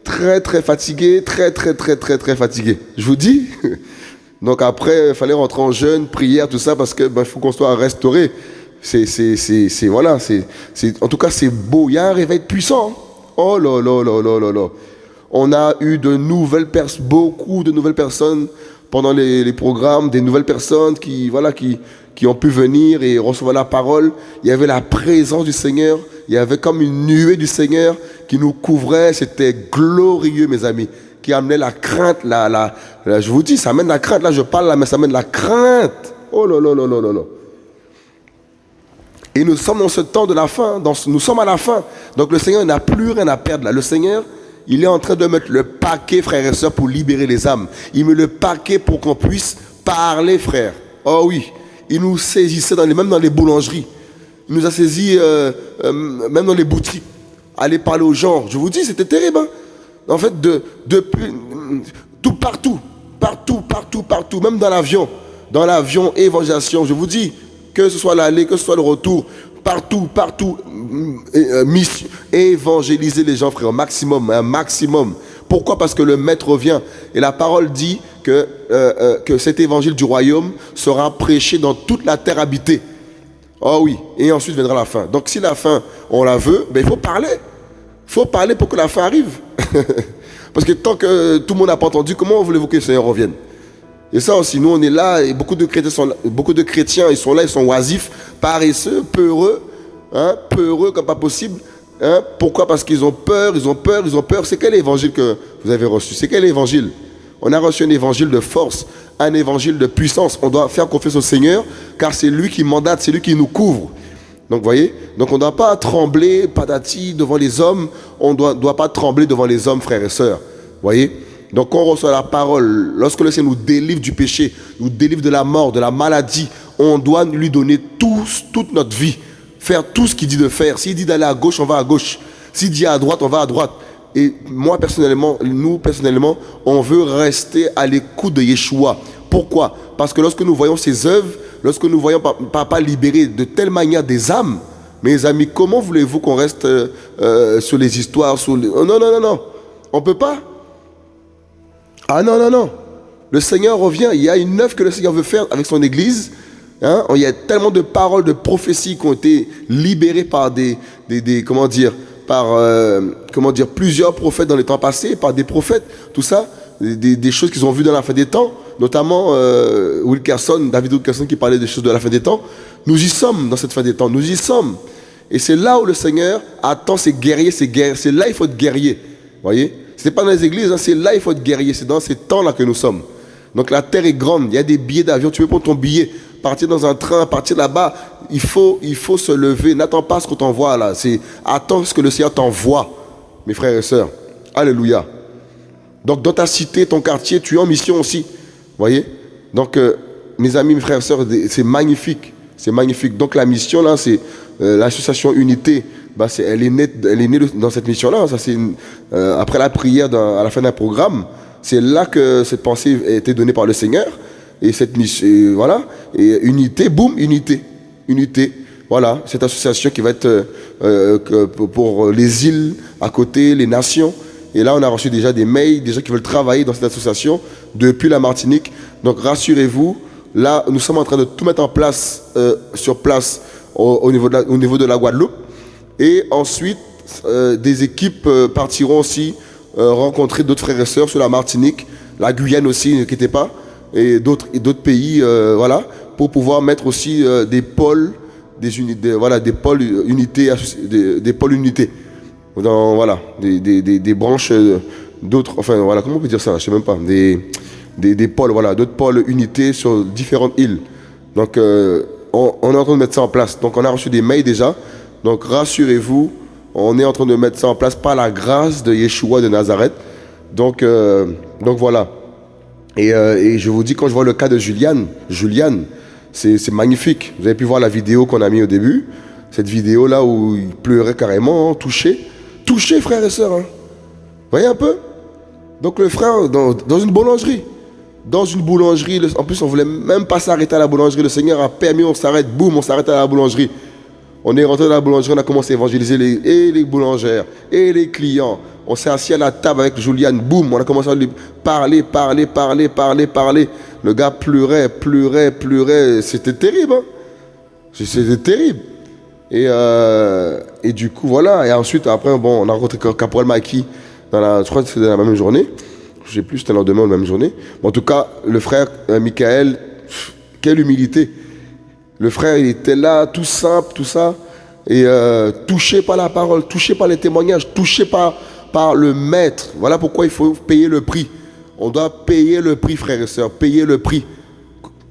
Très très fatigué, très très très très très fatigué. Je vous dis. Donc après, il fallait rentrer en jeûne, prière, tout ça, parce qu'il ben, faut qu'on soit restauré. C'est, c'est, c'est, voilà, c'est, en tout cas, c'est beau. Il y a un réveil puissant. Hein. Oh là là là là là là. On a eu de nouvelles personnes, beaucoup de nouvelles personnes pendant les, programmes, des nouvelles personnes qui, voilà, qui, qui ont pu venir et recevoir la parole. Il y avait la présence du Seigneur. Il y avait comme une nuée du Seigneur qui nous couvrait. C'était glorieux, mes amis, qui amenait la crainte. La, la, je vous dis, ça amène la crainte. Là, je parle là, mais ça amène la crainte. Oh là là là là là là. Et nous sommes dans ce temps de la fin. Dans, nous sommes à la fin. Donc le Seigneur n'a plus rien à perdre là. Le Seigneur, il est en train de mettre le paquet, frères et sœurs, pour libérer les âmes. Il met le paquet pour qu'on puisse parler, frère. Oh oui, il nous saisissait dans les, même dans les boulangeries. Il nous a saisis euh, euh, même dans les boutiques. Aller parler aux gens. Je vous dis, c'était terrible. Hein. en fait, de, tout partout, partout, partout, partout, même dans l'avion. Dans l'avion, évangélisation. Je vous dis, que ce soit l'aller, que ce soit le retour, partout, partout, euh, mission, évangéliser les gens, frère, un maximum, un maximum. Pourquoi? Parce que le Maître revient. Et la parole dit que, euh, euh, que cet évangile du royaume sera prêché dans toute la terre habitée. Oh oui, et ensuite viendra la fin. Donc si la fin, on la veut, ben, il faut parler. Il faut parler pour que la fin arrive. Parce que tant que tout le monde n'a pas entendu, comment voulez-vous que le Seigneur revienne? Et ça aussi, nous on est là et beaucoup de chrétiens ils sont là, ils sont oisifs, paresseux, peureux, hein, peureux comme pas possible. Hein. Pourquoi? Parce qu'ils ont peur, ils ont peur, ils ont peur. C'est quel évangile que vous avez reçu? C'est quel évangile? On a reçu un évangile de force, un évangile de puissance. On doit faire confiance au Seigneur car c'est lui qui mandate, c'est lui qui nous couvre. Donc vous voyez Donc on ne doit pas trembler, patati, devant les hommes. On ne doit, doit pas trembler devant les hommes, frères et sœurs. Vous voyez? Donc on reçoit la parole, lorsque le Seigneur nous délivre du péché, nous délivre de la mort, de la maladie, on doit lui donner toute notre vie, faire tout ce qu'il dit de faire. S'il dit d'aller à gauche, on va à gauche. S'il dit à droite, on va à droite. Et moi personnellement, nous personnellement, on veut rester à l'écoute de Yeshua. Pourquoi? Parce que lorsque nous voyons ses œuvres, lorsque nous voyons Papa libérer de telle manière des âmes, mes amis, comment voulez-vous qu'on reste euh, euh, sur les histoires sur Non, non, non, non. On ne peut pas. Ah non, non, non. Le Seigneur revient. Il y a une œuvre que le Seigneur veut faire avec son Église. Hein. Il y a tellement de paroles, de prophéties qui ont été libérées par des, des, comment dire, par euh, comment dire, plusieurs prophètes dans les temps passés, par des prophètes, tout ça, des, choses qu'ils ont vues dans la fin des temps, notamment euh, Wilkerson, David Wilkerson qui parlait des choses de la fin des temps. Nous y sommes dans cette fin des temps, nous y sommes. Et c'est là où le Seigneur attend ses guerriers, ses guerriers. C'est là il faut être guerrier. Voyez ce n'est pas dans les églises, hein, c'est là il faut être guerrier, c'est dans ces temps-là que nous sommes. Donc la terre est grande, il y a des billets d'avion, tu veux prendre ton billet, partir dans un train, partir là-bas, il faut, il faut se lever, n'attends pas ce qu'on t'envoie là, attends ce que le Seigneur t'envoie, mes frères et sœurs. Alléluia. Donc dans ta cité, ton quartier, tu es en mission aussi. Voyez? Donc euh, mes amis, mes frères et sœurs, c'est magnifique. C'est magnifique. Donc la mission là, c'est euh, l'association Unité bah, elle, est née, dans cette mission-là. Ça, euh, après la prière à la fin d'un programme, c'est là que cette pensée a été donnée par le Seigneur. Et cette mission, voilà. Et unité, boum, unité. Unité. Voilà, cette association qui va être euh, euh, pour les îles à côté, les nations. Et là, on a reçu déjà des mails, des gens qui veulent travailler dans cette association depuis la Martinique. Donc, rassurez-vous, là, nous sommes en train de tout mettre en place, sur place, au, niveau de la Guadeloupe. Et ensuite, euh, des équipes euh, partiront aussi euh, rencontrer d'autres frères et sœurs sur la Martinique, la Guyane aussi, n'inquiétez pas, et d'autres pays, voilà, pour pouvoir mettre aussi des pôles, des unités, voilà, des pôles unités, des, pôles unités, dans, voilà, des, des branches d'autres, enfin voilà, comment on peut dire ça, je sais même pas, des, des, pôles, voilà, d'autres pôles unités sur différentes îles. Donc on, on est en train de mettre ça en place. Donc on a reçu des mails déjà donc rassurez-vous, on est en train de mettre ça en place par la grâce de Yeshua de Nazareth. Donc, euh, donc voilà. Et, euh, et je vous dis, quand je vois le cas de Juliane, Juliane, c'est magnifique. Vous avez pu voir la vidéo qu'on a mis au début. Cette vidéo-là où il pleurait carrément, touché. Touché, frères et sœurs. Hein. Voyez un peu? Donc le frère, dans, une boulangerie. Dans une boulangerie, en plus on voulait même pas s'arrêter à la boulangerie. Le Seigneur a permis, on s'arrête, boum, on s'arrête à la boulangerie. On est rentré dans la boulangerie, on a commencé à évangéliser les, et les boulangères et les clients. On s'est assis à la table avec Juliane, boum, on a commencé à lui parler, parler, parler, parler, parler. Le gars pleurait, pleurait, pleurait. C'était terrible. hein. C'était terrible. Et, euh, et du coup, voilà. Et ensuite, après, bon, on a rencontré Caporal Maki, dans la, je crois que c'était dans la même journée. Je sais plus, c'était le lendemain ou la même journée. Mais en tout cas, le frère euh, Michael, quelle humilité. Le frère, il était là, tout simple, tout ça. Et euh, touché par la parole, touché par les témoignages, touché par, par le maître. Voilà pourquoi il faut payer le prix. On doit payer le prix, frères et sœurs, payer le prix.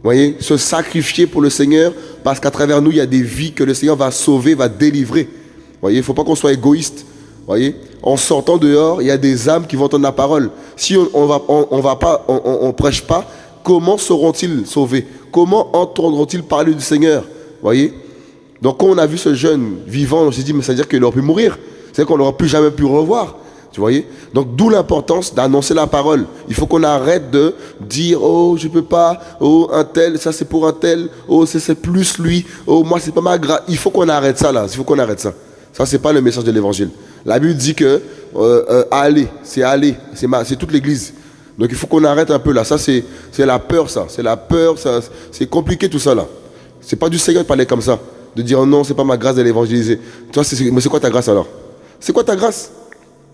Voyez, se sacrifier pour le Seigneur, parce qu'à travers nous, il y a des vies que le Seigneur va sauver, va délivrer. Voyez, il ne faut pas qu'on soit égoïste. Voyez, en sortant dehors, il y a des âmes qui vont entendre la parole. Si on on va, on, va pas, on prêche pas, comment seront-ils sauvés? Comment entendront-ils parler du Seigneur? Voyez? Donc quand on a vu ce jeune vivant, on s'est dit, mais ça veut dire qu'il aurait pu mourir. C'est qu'on n'aura plus jamais pu revoir. Tu voyez Donc d'où l'importance d'annoncer la parole. Il faut qu'on arrête de dire oh je peux pas, oh un tel, ça c'est pour un tel, oh c'est plus lui, oh moi c'est pas ma grâce. Il faut qu'on arrête ça là, il faut qu'on arrête ça. Ça c'est pas le message de l'évangile. La Bible dit que euh, euh, aller, c'est aller, c'est toute l'église. Donc il faut qu'on arrête un peu là. Ça c'est la peur ça, c'est la peur, c'est compliqué tout ça là. C'est pas du Seigneur de parler comme ça, de dire non c'est pas ma grâce de l'évangéliser. Tu vois, c'est- mais c'est quoi ta grâce alors? C'est quoi ta grâce?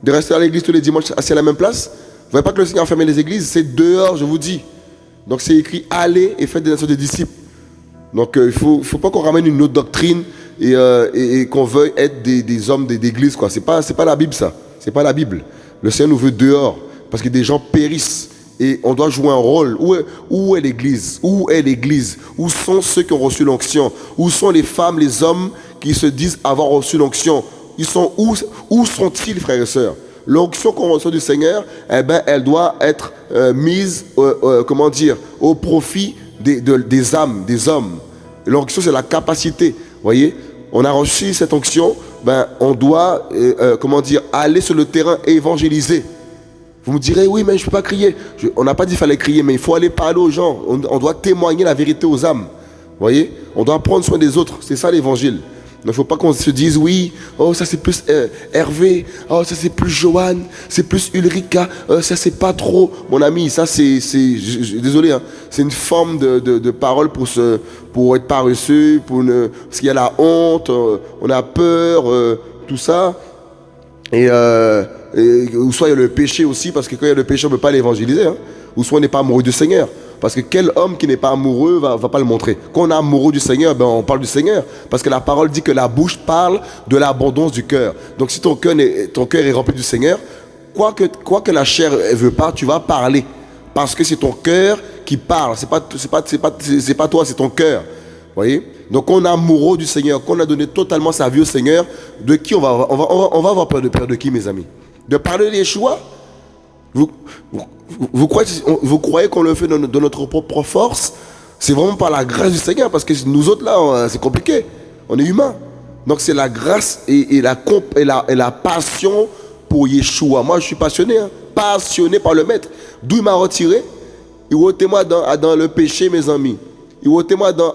De rester à l'église tous les dimanches assis à la même place? Vous voyez pas que le Seigneur a fermé les églises, c'est dehors, je vous dis. Donc c'est écrit allez et faites des nations des disciples. Donc euh, il faut, faut pas qu'on ramène une autre doctrine et, euh, et- qu'on veuille être des, hommes d'église. quoi. C'est pas, pas la Bible ça. C'est pas la Bible. Le Seigneur nous veut dehors parce que des gens périssent et on doit jouer un rôle. Où est, l'église? Où est l'église? Où sont ceux qui ont reçu l'onction? Où sont les femmes, les hommes qui se disent avoir reçu l'onction? Ils sont où Où sont-ils, frères et sœurs? L'onction qu'on reçoit du Seigneur, eh ben, elle doit être euh, mise, euh, euh, au profit des, de- des âmes, des hommes. L'onction, c'est la capacité. voyez? On a reçu cette onction, ben, on doit, aller sur le terrain évangéliser. Vous me direz, oui, mais je ne peux pas crier. On n'a pas dit qu'il fallait crier, mais il faut aller parler aux gens. On, doit témoigner la vérité aux âmes. Vous voyez? On doit prendre soin des autres. C'est ça l'évangile. Il ne faut pas qu'on se dise, oui, oh, ça c'est plus euh, Hervé, oh, ça c'est plus Johan, c'est plus Ulrika, euh, ça c'est pas trop. Mon ami, ça c'est. Désolé, hein, c'est une forme de, de- de parole pour, se, pour être paresseux, pour ne, parce qu'il y a la honte, euh, on a peur, euh, tout ça. Et, euh, ou soit il y a le péché aussi, parce que quand il y a le péché, on ne peut pas l'évangéliser. hein. Ou soit on n'est pas amoureux du Seigneur. Parce que quel homme qui n'est pas amoureux va, va pas le montrer. Quand on est amoureux du Seigneur, ben on parle du Seigneur. Parce que la parole dit que la bouche parle de l'abondance du cœur. Donc si ton cœur est, ton cœur est rempli du Seigneur, quoi que, quoi que la chair ne veut pas, tu vas parler. Parce que c'est ton cœur qui parle. Pas, c'est pas, pas, pas toi, c'est ton cœur. voyez? Donc on est amoureux du Seigneur, qu'on a donné totalement sa vie au Seigneur, de qui on va, on va, on va, avoir peur de peur de qui, mes amis? De parler des choix vous, vous, vous croyez, qu'on le fait de, no- de notre propre force? C'est vraiment par la grâce du Seigneur, parce que nous autres là, on- c'est compliqué. On est humain. Donc c'est la grâce et, la, et, la, et la passion pour Yeshua. Moi, je suis passionné, hein, passionné par le Maître. D'où il m'a retiré? Il ôtez-moi dans, dans le péché, mes amis. Il ôtez-moi dans,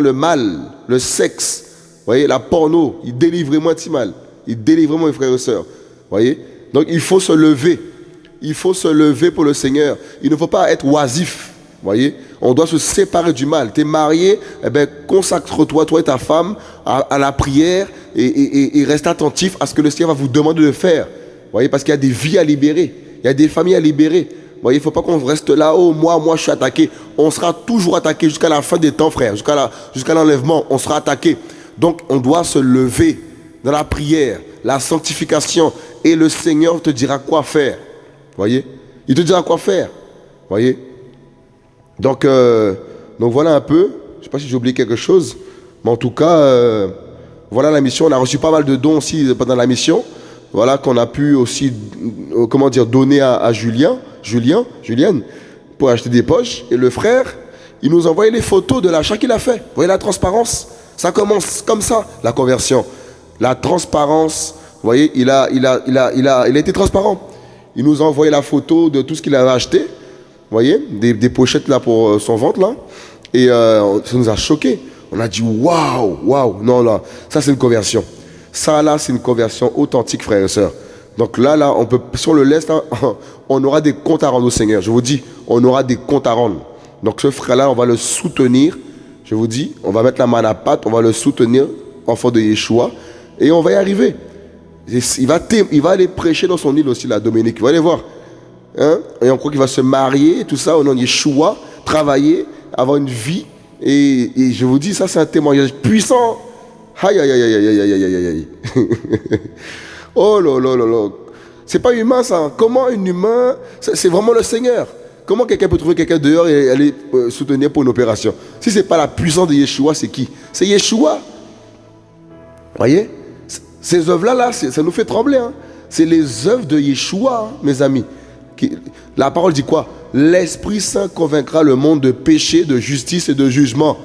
le mal, le sexe. Vous voyez, la porno. Il délivre-moi de mal. Il délivre-moi, mes frères et sœurs. Vous voyez? Donc il faut se lever. Il faut se lever pour le Seigneur. Il ne faut pas être oisif. voyez On doit se séparer du mal. Tu es marié, eh ben, consacre-toi, toi et ta femme, à, la prière et, reste attentif à ce que le Seigneur va vous demander de faire. voyez Parce qu'il y a des vies à libérer. Il y a des familles à libérer. voyez Il ne faut pas qu'on reste là, oh, moi, moi, je suis attaqué. On sera toujours attaqué jusqu'à la fin des temps, frère. Jusqu'à l'enlèvement, on sera attaqué. Donc, on doit se lever dans la prière, la sanctification, et le Seigneur te dira quoi faire. Voyez? Il te dira quoi faire. Voyez? Donc, euh, voilà un peu. Je ne sais pas si j'ai oublié quelque chose. Mais en tout cas, euh, voilà la mission. On a reçu pas mal de dons aussi pendant la mission. Voilà qu'on a pu aussi, euh, donner à, à Julien, Julien, Julienne, pour acheter des poches. Et le frère, il nous envoyait les photos de l'achat qu'il a fait. Vous voyez la transparence? Ça commence comme ça, la conversion. La transparence, vous voyez, il a, il a, il a, il a, il a été transparent. Il nous a envoyé la photo de tout ce qu'il avait acheté. Vous voyez, des, pochettes là pour euh, son ventre là. Et euh, ça nous a choqué. On a dit waouh, waouh. Non, là, ça c'est une conversion. Ça là, c'est une conversion authentique, frères et sœurs. Donc là, là, on peut, si on le laisse, on aura des comptes à rendre au Seigneur. Je vous dis, on aura des comptes à rendre. Donc ce frère-là, on va le soutenir. Je vous dis, on va mettre la main à pâte, on va le soutenir, enfant de Yeshua, et on va y arriver. Il va, aller prêcher dans son île aussi, la Dominique. Vous allez voir. Hein? Et on croit qu'il va se marier, tout ça, au nom de Yeshua, travailler, avoir une vie. Et, et je vous dis, ça, c'est un témoignage puissant. Aïe, aïe, aïe, aïe, aïe, aïe, aïe, aïe. oh là là là là. C'est pas humain, ça. Comment un humain. C'est vraiment le Seigneur. Comment quelqu'un peut trouver quelqu'un dehors et aller euh, soutenir pour une opération? Si ce n'est pas la puissance de Yeshua, c'est qui? C'est Yeshua. Voyez? Ces œuvres-là, là, ça nous fait trembler. Hein. C'est les œuvres de Yeshua, mes amis. La parole dit quoi? L'Esprit Saint convaincra le monde de péché, de justice et de jugement.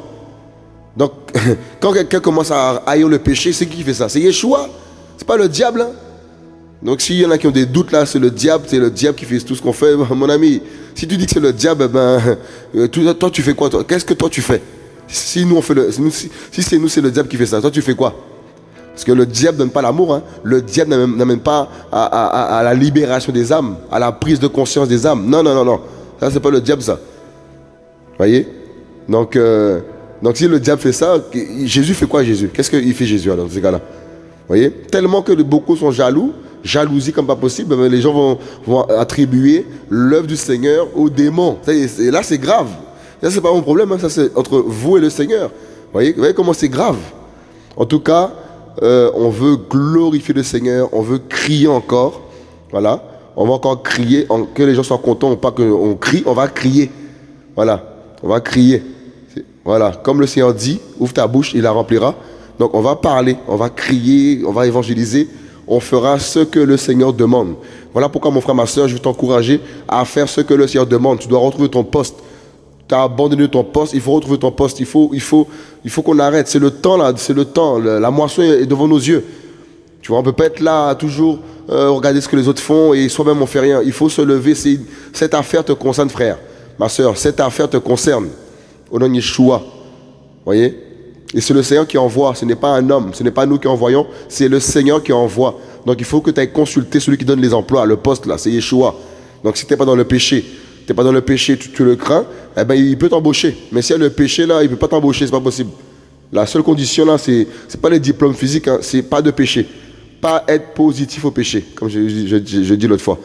Donc, quand quelqu'un commence à haïr le péché, c'est qui fait ça? C'est Yeshua. C'est pas le diable. Hein. Donc s'il y en a qui ont des doutes là, c'est le diable, c'est le diable qui fait tout ce qu'on fait. Mon ami, si tu dis que c'est le diable, eh ben, euh, toi tu fais quoi Qu'est-ce que toi tu fais? Si si, c'est nous c'est le diable qui fait ça, toi tu fais quoi? Parce que le diable donne pas l'amour, hein. le diable n'amène pas à, la libération des âmes, à la prise de conscience des âmes. Non, non, non, non. Ça c'est pas le diable ça. Voyez? Donc, euh, donc si le diable fait ça, Jésus fait quoi Jésus? Qu'est-ce qu'il fait Jésus alors dans ces cas-là? Voyez? Tellement que beaucoup sont jaloux jalousie comme pas possible, mais les gens vont, attribuer l'œuvre du Seigneur aux démons. Et là, c'est grave. Ça, c'est pas mon problème, hein. ça c'est entre vous et le Seigneur. Voyez, voyez comment c'est grave En tout cas, euh, on veut glorifier le Seigneur, on veut crier encore. Voilà. On va encore crier, que les gens soient contents, pas qu'on crie, on va crier. Voilà. On va crier. Voilà. Comme le Seigneur dit, ouvre ta bouche, il la remplira. Donc on va parler, on va crier, on va évangéliser on fera ce que le Seigneur demande. Voilà pourquoi, mon frère, ma soeur, je veux t'encourager à faire ce que le Seigneur demande. Tu dois retrouver ton poste. Tu as abandonné ton poste, il faut retrouver ton poste. Il faut, il faut, il faut qu'on arrête. C'est le temps, là, c'est le temps. La moisson est devant nos yeux. Tu vois, on peut pas être là toujours euh, regarder ce que les autres font et soi-même on fait rien. Il faut se lever. Cette affaire te concerne, frère. Ma soeur, cette affaire te concerne. Au nom de Yeshua. Voyez? Et c'est le Seigneur qui envoie, ce n'est pas un homme, ce n'est pas nous qui envoyons, c'est le Seigneur qui envoie. Donc il faut que tu ailles consulter celui qui donne les emplois, le poste là, c'est Yeshua. Donc si tu n'es pas dans le péché, tu n'es pas dans le péché, tu, le crains, eh ben, il peut t'embaucher. Mais si y a le péché là, il ne peut pas t'embaucher, c'est pas possible. La seule condition là, c'est n'est pas les diplômes physiques, hein, c'est pas de péché. Pas être positif au péché, comme je, dis l'autre fois.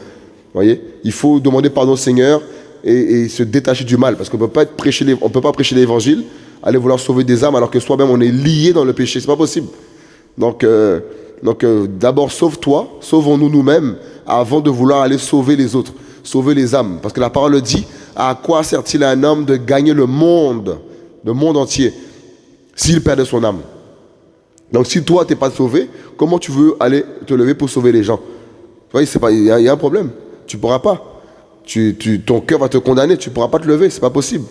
voyez? Il faut demander pardon au Seigneur et, se détacher du mal, parce qu'on ne peut pas prêcher l'évangile aller vouloir sauver des âmes alors que soi-même on est lié dans le péché. C'est pas possible. Donc, euh, donc euh, d'abord sauve-toi, sauvons-nous nous-mêmes avant de vouloir aller sauver les autres, sauver les âmes. Parce que la parole dit à quoi sert-il un homme de gagner le monde, le monde entier, s'il perd son âme? Donc si toi tu n'es pas sauvé, comment tu veux aller te lever pour sauver les gens? Il y a un problème. Tu ne pourras pas. Tu, tu, ton cœur va te condamner, tu ne pourras pas te lever, c'est pas possible.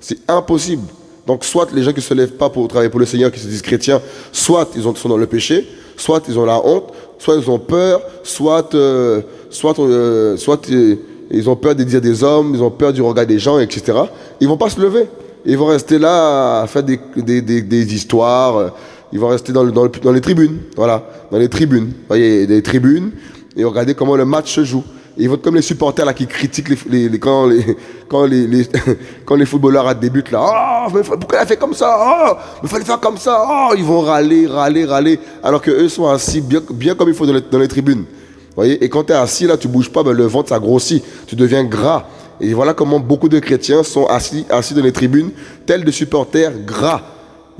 C'est impossible. Donc, soit les gens qui ne se lèvent pas pour travailler pour le Seigneur, qui se disent chrétiens, soit ils sont dans le péché, soit ils ont la honte, soit ils ont peur, soit, euh, soit, euh, soit euh, ils ont peur des dires des hommes, ils ont peur du regard des gens, etc. Ils vont pas se lever. Ils vont rester là à faire des, des, des, histoires. Ils vont rester dans, dans, dans, les tribunes. Voilà, dans les tribunes. Vous voyez, des tribunes. Et regardez comment le match se joue. Ils vont être comme les supporters là, qui critiquent les, les, quand, les, quand, les, quand les footballeurs débutent là. Oh, pourquoi il a fait comme ça? Oh, il fallait faire comme ça. Oh, ils vont râler, râler, râler. Alors qu'eux sont assis bien, bien comme il faut les, dans les tribunes. Voyez et quand tu es assis là, tu bouges pas, ben, le ventre ça grossit. Tu deviens gras. Et voilà comment beaucoup de chrétiens sont assis, assis dans les tribunes, tels des supporters gras.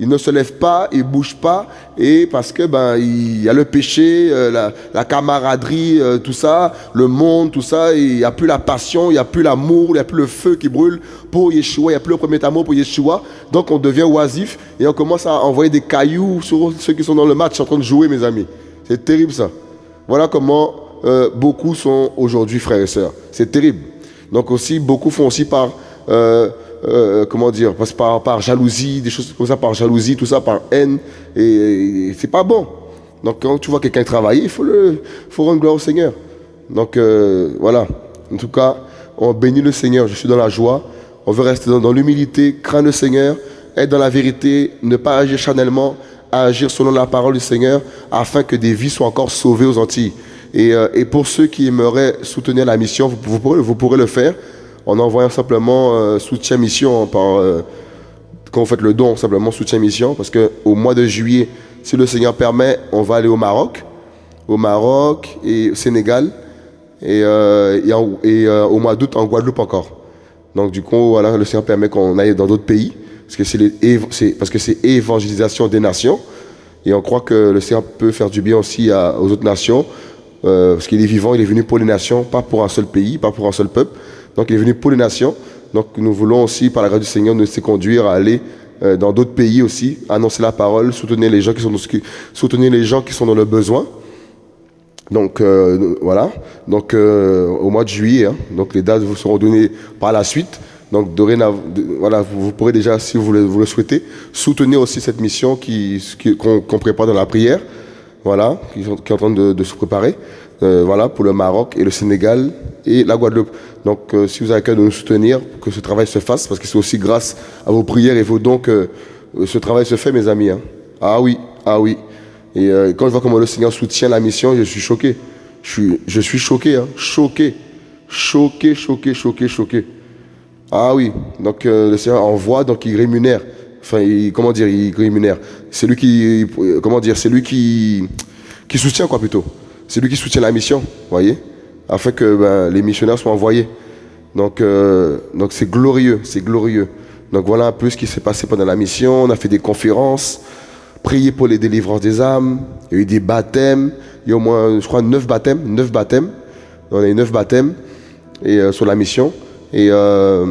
Il ne se lève pas, il bouge pas, et parce que ben il y a le péché, euh, la, camaraderie, euh, tout ça, le monde, tout ça, il n'y a plus la passion, il n'y a plus l'amour, il n'y a plus le feu qui brûle pour Yeshua, il n'y a plus le premier amour pour Yeshua. Donc on devient oisif et on commence à envoyer des cailloux sur ceux qui sont dans le match en train de jouer, mes amis. C'est terrible ça. Voilà comment euh, beaucoup sont aujourd'hui frères et sœurs. C'est terrible. Donc aussi, beaucoup font aussi par comment dire, par, par jalousie, des choses comme ça, par jalousie, tout ça, par haine. Et, c'est pas bon. Donc quand tu vois quelqu'un travailler, il faut, le, faut rendre gloire au Seigneur. Donc voilà. En tout cas, on bénit le Seigneur. Je suis dans la joie. On veut rester dans, l'humilité, craindre le Seigneur, être dans la vérité, ne pas agir charnellement, agir selon la parole du Seigneur, afin que des vies soient encore sauvées aux Antilles. Et, euh, pour ceux qui aimeraient soutenir la mission, vous, pourrez, le faire en envoyant simplement euh, soutien mission par euh, quand vous faites le don, simplement soutien mission, parce qu'au mois de juillet, si le Seigneur permet, on va aller au Maroc, au Maroc et au Sénégal, et, et au mois d'août en Guadeloupe encore. Donc du coup, voilà, le Seigneur permet qu'on aille dans d'autres pays, parce que c'est évangélisation des nations. Et on croit que le Seigneur peut faire du bien aussi aux autres nations, euh, parce qu'il est vivant, il est venu pour les nations, pas pour un seul pays, pas pour un seul peuple. Donc il est venu pour les nations. Donc nous voulons aussi, par la grâce du Seigneur, nous laisser conduire à aller euh, dans d'autres pays aussi, annoncer la parole, soutenir les gens qui sont dans, le besoin. Donc euh, voilà, donc au mois de juillet, hein. donc les dates vous seront données par la suite. Donc dorénavant, voilà, vous, pourrez déjà, si vous le, vous le, souhaitez, soutenir aussi cette mission qui, qu'on, prépare dans la prière, voilà, qui, est en train de, se préparer, euh, voilà, pour le Maroc et le Sénégal et la Guadeloupe. Donc si vous avez à cœur de nous soutenir, que ce travail se fasse, parce que c'est aussi grâce à vos prières et vos dons que ce travail se fait, mes amis. Hein. Ah oui, ah oui. Et euh, quand je vois comment le Seigneur soutient la mission, je suis choqué. Je suis, je suis choqué, hein, choqué. Choqué, choqué, choqué, choqué. Ah oui, donc euh, le Seigneur envoie, donc il rémunère. Enfin, comment dire, il rémunère. C'est lui qui, comment dire, c'est lui qui, qui soutient quoi plutôt. C'est lui qui soutient la mission, voyez, afin que ben, les missionnaires soient envoyés. Donc, euh, donc c'est glorieux, c'est glorieux. Donc voilà un peu ce qui s'est passé pendant la mission. On a fait des conférences prier pour les délivrances des âmes. Il y a eu des baptêmes. Il y a au moins, je crois, neuf baptêmes. Neuf baptêmes. On a eu neuf baptêmes et, euh, sur la mission. Et euh,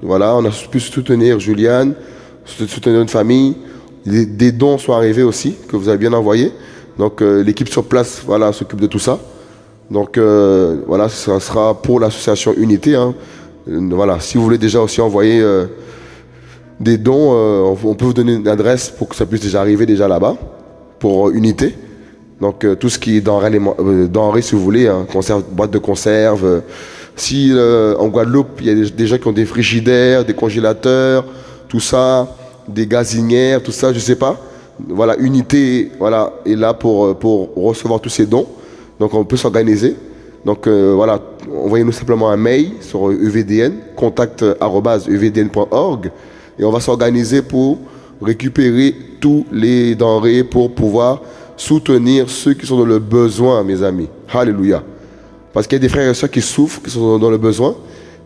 voilà, on a pu soutenir Juliane, soutenir notre famille. Des, dons sont arrivés aussi, que vous avez bien envoyés. Donc euh, l'équipe sur place voilà, s'occupe de tout ça. Donc voilà, ça sera pour l'association Unité. Hein. voilà, si vous voulez déjà aussi envoyer des dons, euh, on peut vous donner une adresse pour que ça puisse déjà arriver déjà là-bas, pour euh, unité. Donc euh, tout ce qui est denrées, si vous voulez, hein, conserve, boîte de conserve. si en Guadeloupe, il y a des, gens qui ont des frigidaires, des congélateurs, tout ça, des gazinières, tout ça, je sais pas. Voilà, unité, voilà, est là pour, pour recevoir tous ces dons. Donc on peut s'organiser. Donc voilà, envoyez-nous simplement un mail sur EVDN, contact.evdn.org et on va s'organiser pour récupérer tous les denrées pour pouvoir soutenir ceux qui sont dans le besoin, mes amis. Alléluia. Parce qu'il y a des frères et sœurs qui souffrent, qui sont dans le besoin.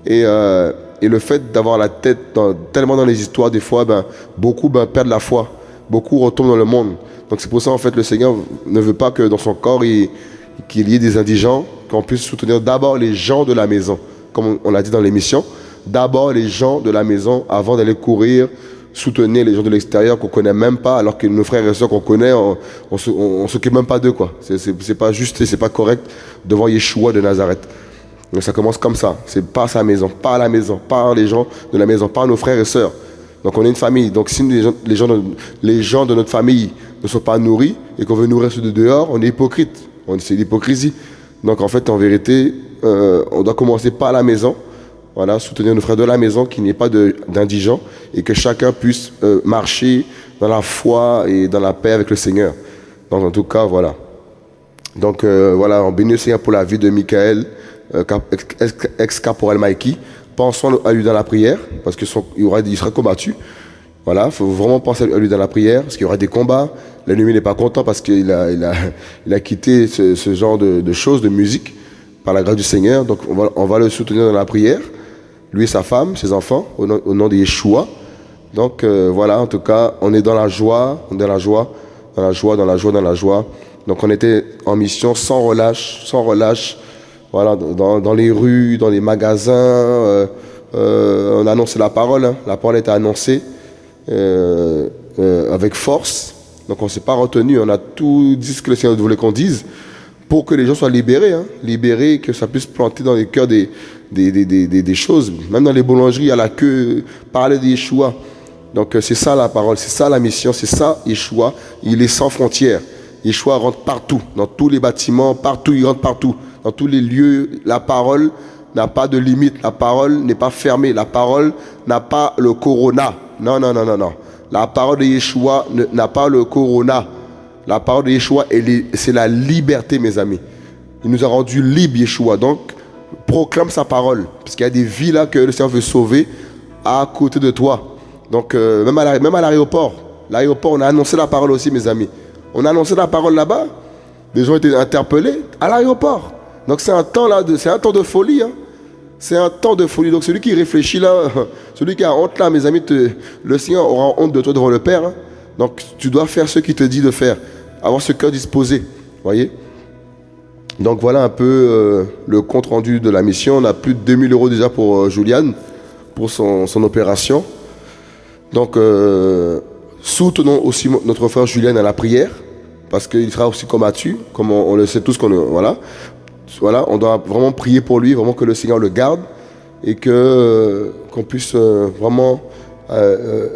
Et, euh, et le fait d'avoir la tête tellement dans les histoires, des fois, ben, beaucoup ben, perdent la foi. Beaucoup retournent dans le monde. Donc c'est pour ça, en fait, le Seigneur ne veut pas que dans son corps, qu'il y ait des indigents, qu'on puisse soutenir d'abord les gens de la maison, comme on l'a dit dans l'émission d'abord les gens de la maison avant d'aller courir, soutenir les gens de l'extérieur qu'on connaît même pas, alors que nos frères et sœurs qu'on connaît, on, on, s'occupe même pas d'eux, quoi. C'est pas juste et c'est pas correct devant Yeshua de Nazareth. Donc ça commence comme ça. C'est par sa maison, par la maison, par les gens de la maison, par nos frères et sœurs. Donc on est une famille. Donc si les gens, de, notre famille ne sont pas nourris et qu'on veut nourrir ceux de dehors, on est hypocrite. C'est l'hypocrisie. Donc en fait, en vérité, euh, on doit commencer par la maison voilà, soutenir nos frères de la maison, qu'il n'y ait pas d'indigents et que chacun puisse euh, marcher dans la foi et dans la paix avec le Seigneur. Donc en tout cas, voilà. Donc euh, voilà, on bénit le Seigneur pour la vie de Michael, ex-caporal Mikey. Pensons à lui dans la prière, parce qu'il il sera combattu. Voilà, il faut vraiment penser à lui dans la prière, parce qu'il y aura des combats. L'ennemi n'est pas content parce qu'il a, il a, quitté ce, genre de, choses, de musique, par la grâce du Seigneur. Donc on va, le soutenir dans la prière lui et sa femme, ses enfants, au nom, de Yeshua. Donc euh, voilà, en tout cas, on est dans la joie, on est dans la joie, dans la joie, dans la joie, dans la joie. Donc on était en mission sans relâche, sans relâche, voilà, dans, les rues, dans les magasins. Euh, euh, on a annoncé la parole, hein. la parole était annoncée avec force. Donc on ne s'est pas retenu, on a tout dit ce que le Seigneur voulait qu'on dise pour que les gens soient libérés, hein, libérés, que ça puisse planter dans les cœurs des, des, des, des, des choses. Même dans les boulangeries, à la queue, parler de Yeshua. Donc euh, c'est ça la parole, c'est ça la mission, c'est ça Yeshua. Il est sans frontières. Yeshua rentre partout, dans tous les bâtiments, partout, il rentre partout. Dans tous les lieux, la parole n'a pas de limite. La parole n'est pas fermée. La parole n'a pas le corona. Non, non, non, non, non. La parole de Yeshua n'a pas le corona. La parole de Yeshua, c'est la liberté, mes amis. Il nous a rendu libres, Yeshua. Donc, proclame sa parole. Parce qu'il y a des vies là que le Seigneur veut sauver à côté de toi. Donc, euh, même à l'aéroport, l'aéroport, on a annoncé la parole aussi, mes amis. On a annoncé la parole là-bas. Des gens été interpellés à l'aéroport. Donc, c'est un temps là, c'est un temps de folie. Hein. C'est un temps de folie. Donc, celui qui réfléchit là, celui qui a honte là, mes amis, le Seigneur aura honte de toi devant le Père. Hein. Donc, tu dois faire ce qu'il te dit de faire avoir ce cœur disposé. voyez Donc voilà un peu euh, le compte rendu de la mission. On a plus de 2000 euros déjà pour euh, Juliane, pour son, opération. Donc euh, soutenons aussi notre frère Juliane à la prière, parce qu'il sera aussi combattu, comme on, le sait tous. voilà. Voilà, on doit vraiment prier pour lui, vraiment que le Seigneur le garde et que qu'on puisse vraiment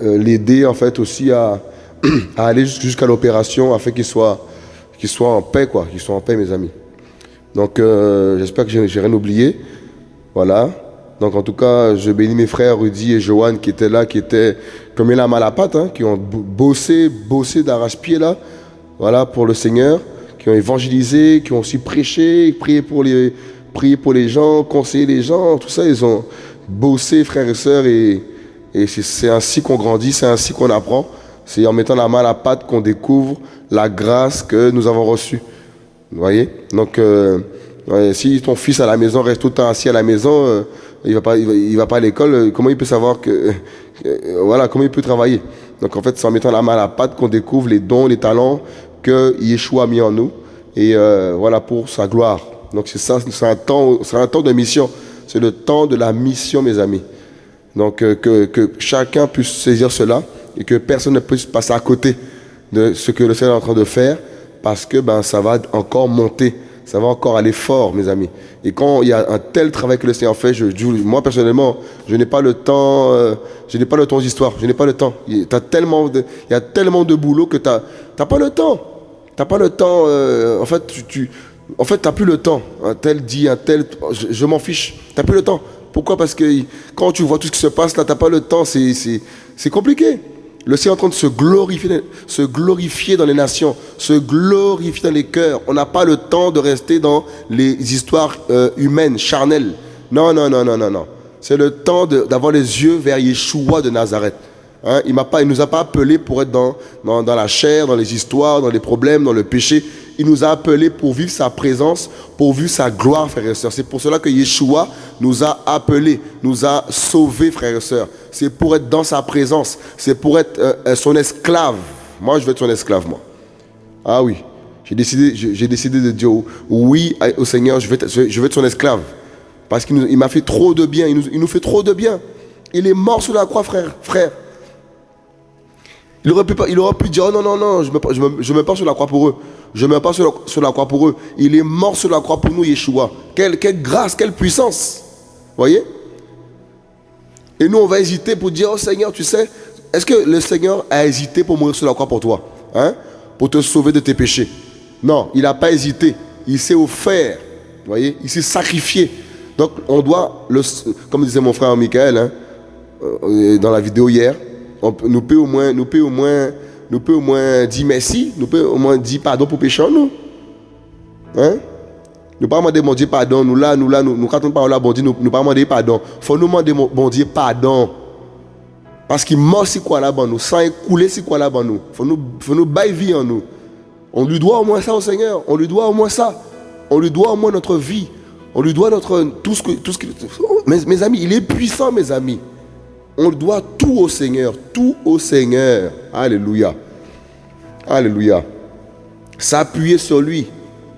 l'aider en fait aussi à, à aller jusqu'à l'opération afin qu'il soit, soit en paix, quoi, qu'il soit en paix, mes amis. Donc, euh, j'espère que j'ai rien oublié. Voilà. Donc, en tout cas, je bénis mes frères Rudy et Johan qui étaient là, qui étaient comme il a mal à patte, hein, qui ont bossé, bossé d'arrache-pied là, voilà, pour le Seigneur, qui ont évangélisé, qui ont aussi prêché, prié pour les, prié pour les gens, conseillé les gens, tout ça, ils ont bossé, frères et sœurs, et, et c'est ainsi qu'on grandit, c'est ainsi qu'on apprend. C'est en mettant la main à la pâte qu'on découvre la grâce que nous avons reçue. Vous voyez? Donc, euh, si ton fils à la maison reste tout le temps assis à la maison, euh, il va pas, il va, pas à l'école, euh, comment il peut savoir que, voilà, comment il peut travailler? Donc, en fait, c'est en mettant la main à la pâte qu'on découvre les dons, les talents que Yeshua a mis en nous, et voilà pour sa gloire. Donc, c'est ça, c'est un temps, c'est un temps de mission. C'est le temps de la mission, mes amis. Donc, que, que chacun puisse saisir cela et que personne ne puisse passer à côté de ce que le Seigneur est en train de faire parce que ben, ça va encore monter, ça va encore aller fort, mes amis. Et quand il y a un tel travail que le Seigneur fait, je, moi personnellement, je n'ai pas le temps, euh, je n'ai pas le temps d'histoire, je n'ai pas le temps. Il, tellement de, il y a tellement de boulot que tu n'as pas le temps. Tu n'as pas le temps, euh, en fait, tu, en fait, tu plus le temps. Un tel dit, un tel, je, m'en fiche, tu n'as plus le temps. Pourquoi? Parce que quand tu vois tout ce qui se passe là, tu n'as pas le temps, c'est compliqué. Le est en train se glorifier, se glorifier dans les nations, se glorifier dans les cœurs. On n'a pas le temps de rester dans les histoires euh, humaines, charnelles. Non, non, non, non, non, non. C'est le temps d'avoir les yeux vers Yeshua de Nazareth. Hein, il ne nous a pas appelés pour être dans, la chair, dans les histoires, dans les problèmes, dans le péché. Il nous a appelés pour vivre sa présence, pour vivre sa gloire, frères et sœurs. C'est pour cela que Yeshua nous a appelés, nous a sauvés, frères et sœurs. C'est pour être dans sa présence. C'est pour être euh, euh, son esclave. Moi, je veux être son esclave, moi. Ah oui. J'ai décidé, de dire oui au Seigneur, je veux être, je son esclave. Parce qu'il m'a fait trop de bien. Il nous, il fait trop de bien. Il est mort sur la croix, frère. Il aurait pu, dire, oh non, non, non, je ne me, je me, mets pas sur la croix pour eux. Je ne mets pas sur la, sur la, croix pour eux. Il est mort sur la croix pour nous, Yeshua. Quelle, grâce, quelle puissance. Voyez? Et nous, on va hésiter pour dire, oh Seigneur, tu sais, est-ce que le Seigneur a hésité pour mourir sur la croix pour toi hein? Pour te sauver de tes péchés Non, il n'a pas hésité. Il s'est offert. Voyez? Il s'est sacrifié. Donc, on doit, comme disait mon frère Michael, hein, euh, dans la vidéo hier, nous peut au moins, nous peut au moins, nous peut au moins dire merci, nous peut au moins dire pardon pour pécher nous. Hein? Nous pas demander bon Dieu pardon, nous là, nous là, nous, nous quand on parle là, bon Dieu, nous, nous pas demander pardon. faut nous demander bon Dieu pardon. Parce qu'il mort si quoi là-bas nous, sans écouler si quoi là-bas nous. Faut nous, faut nous bailler vie en nous. On lui doit au moins ça au Seigneur. On lui doit au moins ça. On lui doit au moins notre vie. On lui doit notre tout ce que tout ce que. Mes amis, il est puissant, mes amis. On doit tout au Seigneur, tout au Seigneur. Alléluia. Alléluia. S'appuyer sur lui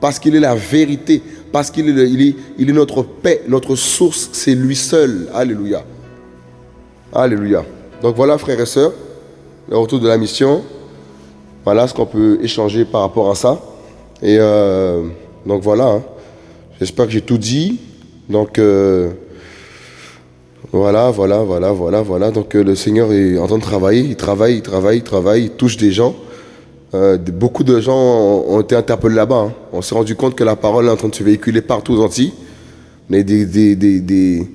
parce qu'il est la vérité, parce qu'il est, notre paix, notre source, c'est lui seul. Alléluia. Alléluia. Donc voilà, frères et sœurs, le retour de la mission. Voilà ce qu'on peut échanger par rapport à ça. Et euh, Donc voilà. Hein. J'espère que j'ai tout dit. Donc euh, voilà, voilà, voilà, voilà, voilà. Donc euh, le Seigneur est en train de travailler. Il travaille, il travaille, il travaille. Il touche des gens. Euh, beaucoup de gens ont, été interpellés là-bas. Hein. On s'est rendu compte que la parole est en train de se véhiculer partout aux Antilles. Mais des, des,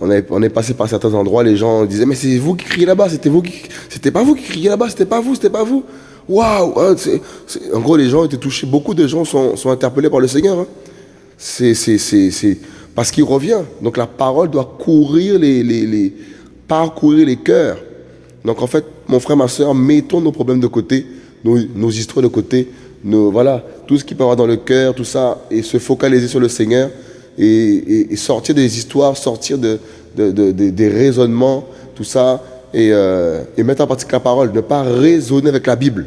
on, est, on est passé par certains endroits, les gens disaient Mais c'est vous qui criez là-bas, c'était vous qui. C'était pas vous qui criez là-bas, c'était pas vous, c'était pas vous. Waouh hein, En gros, les gens étaient touchés. Beaucoup de gens sont, sont interpellés par le Seigneur. Hein. C'est parce qu'il revient. Donc la parole doit courir les, parcourir les cœurs. Donc en fait, mon frère, ma soeur, mettons nos problèmes de côté, nos, histoires de côté, voilà, tout ce qui peut avoir dans le cœur, tout ça, et se focaliser sur le Seigneur et, sortir des histoires, sortir de, de, de, des raisonnements, tout ça, et, euh, et, mettre en pratique la parole, ne pas raisonner avec la Bible.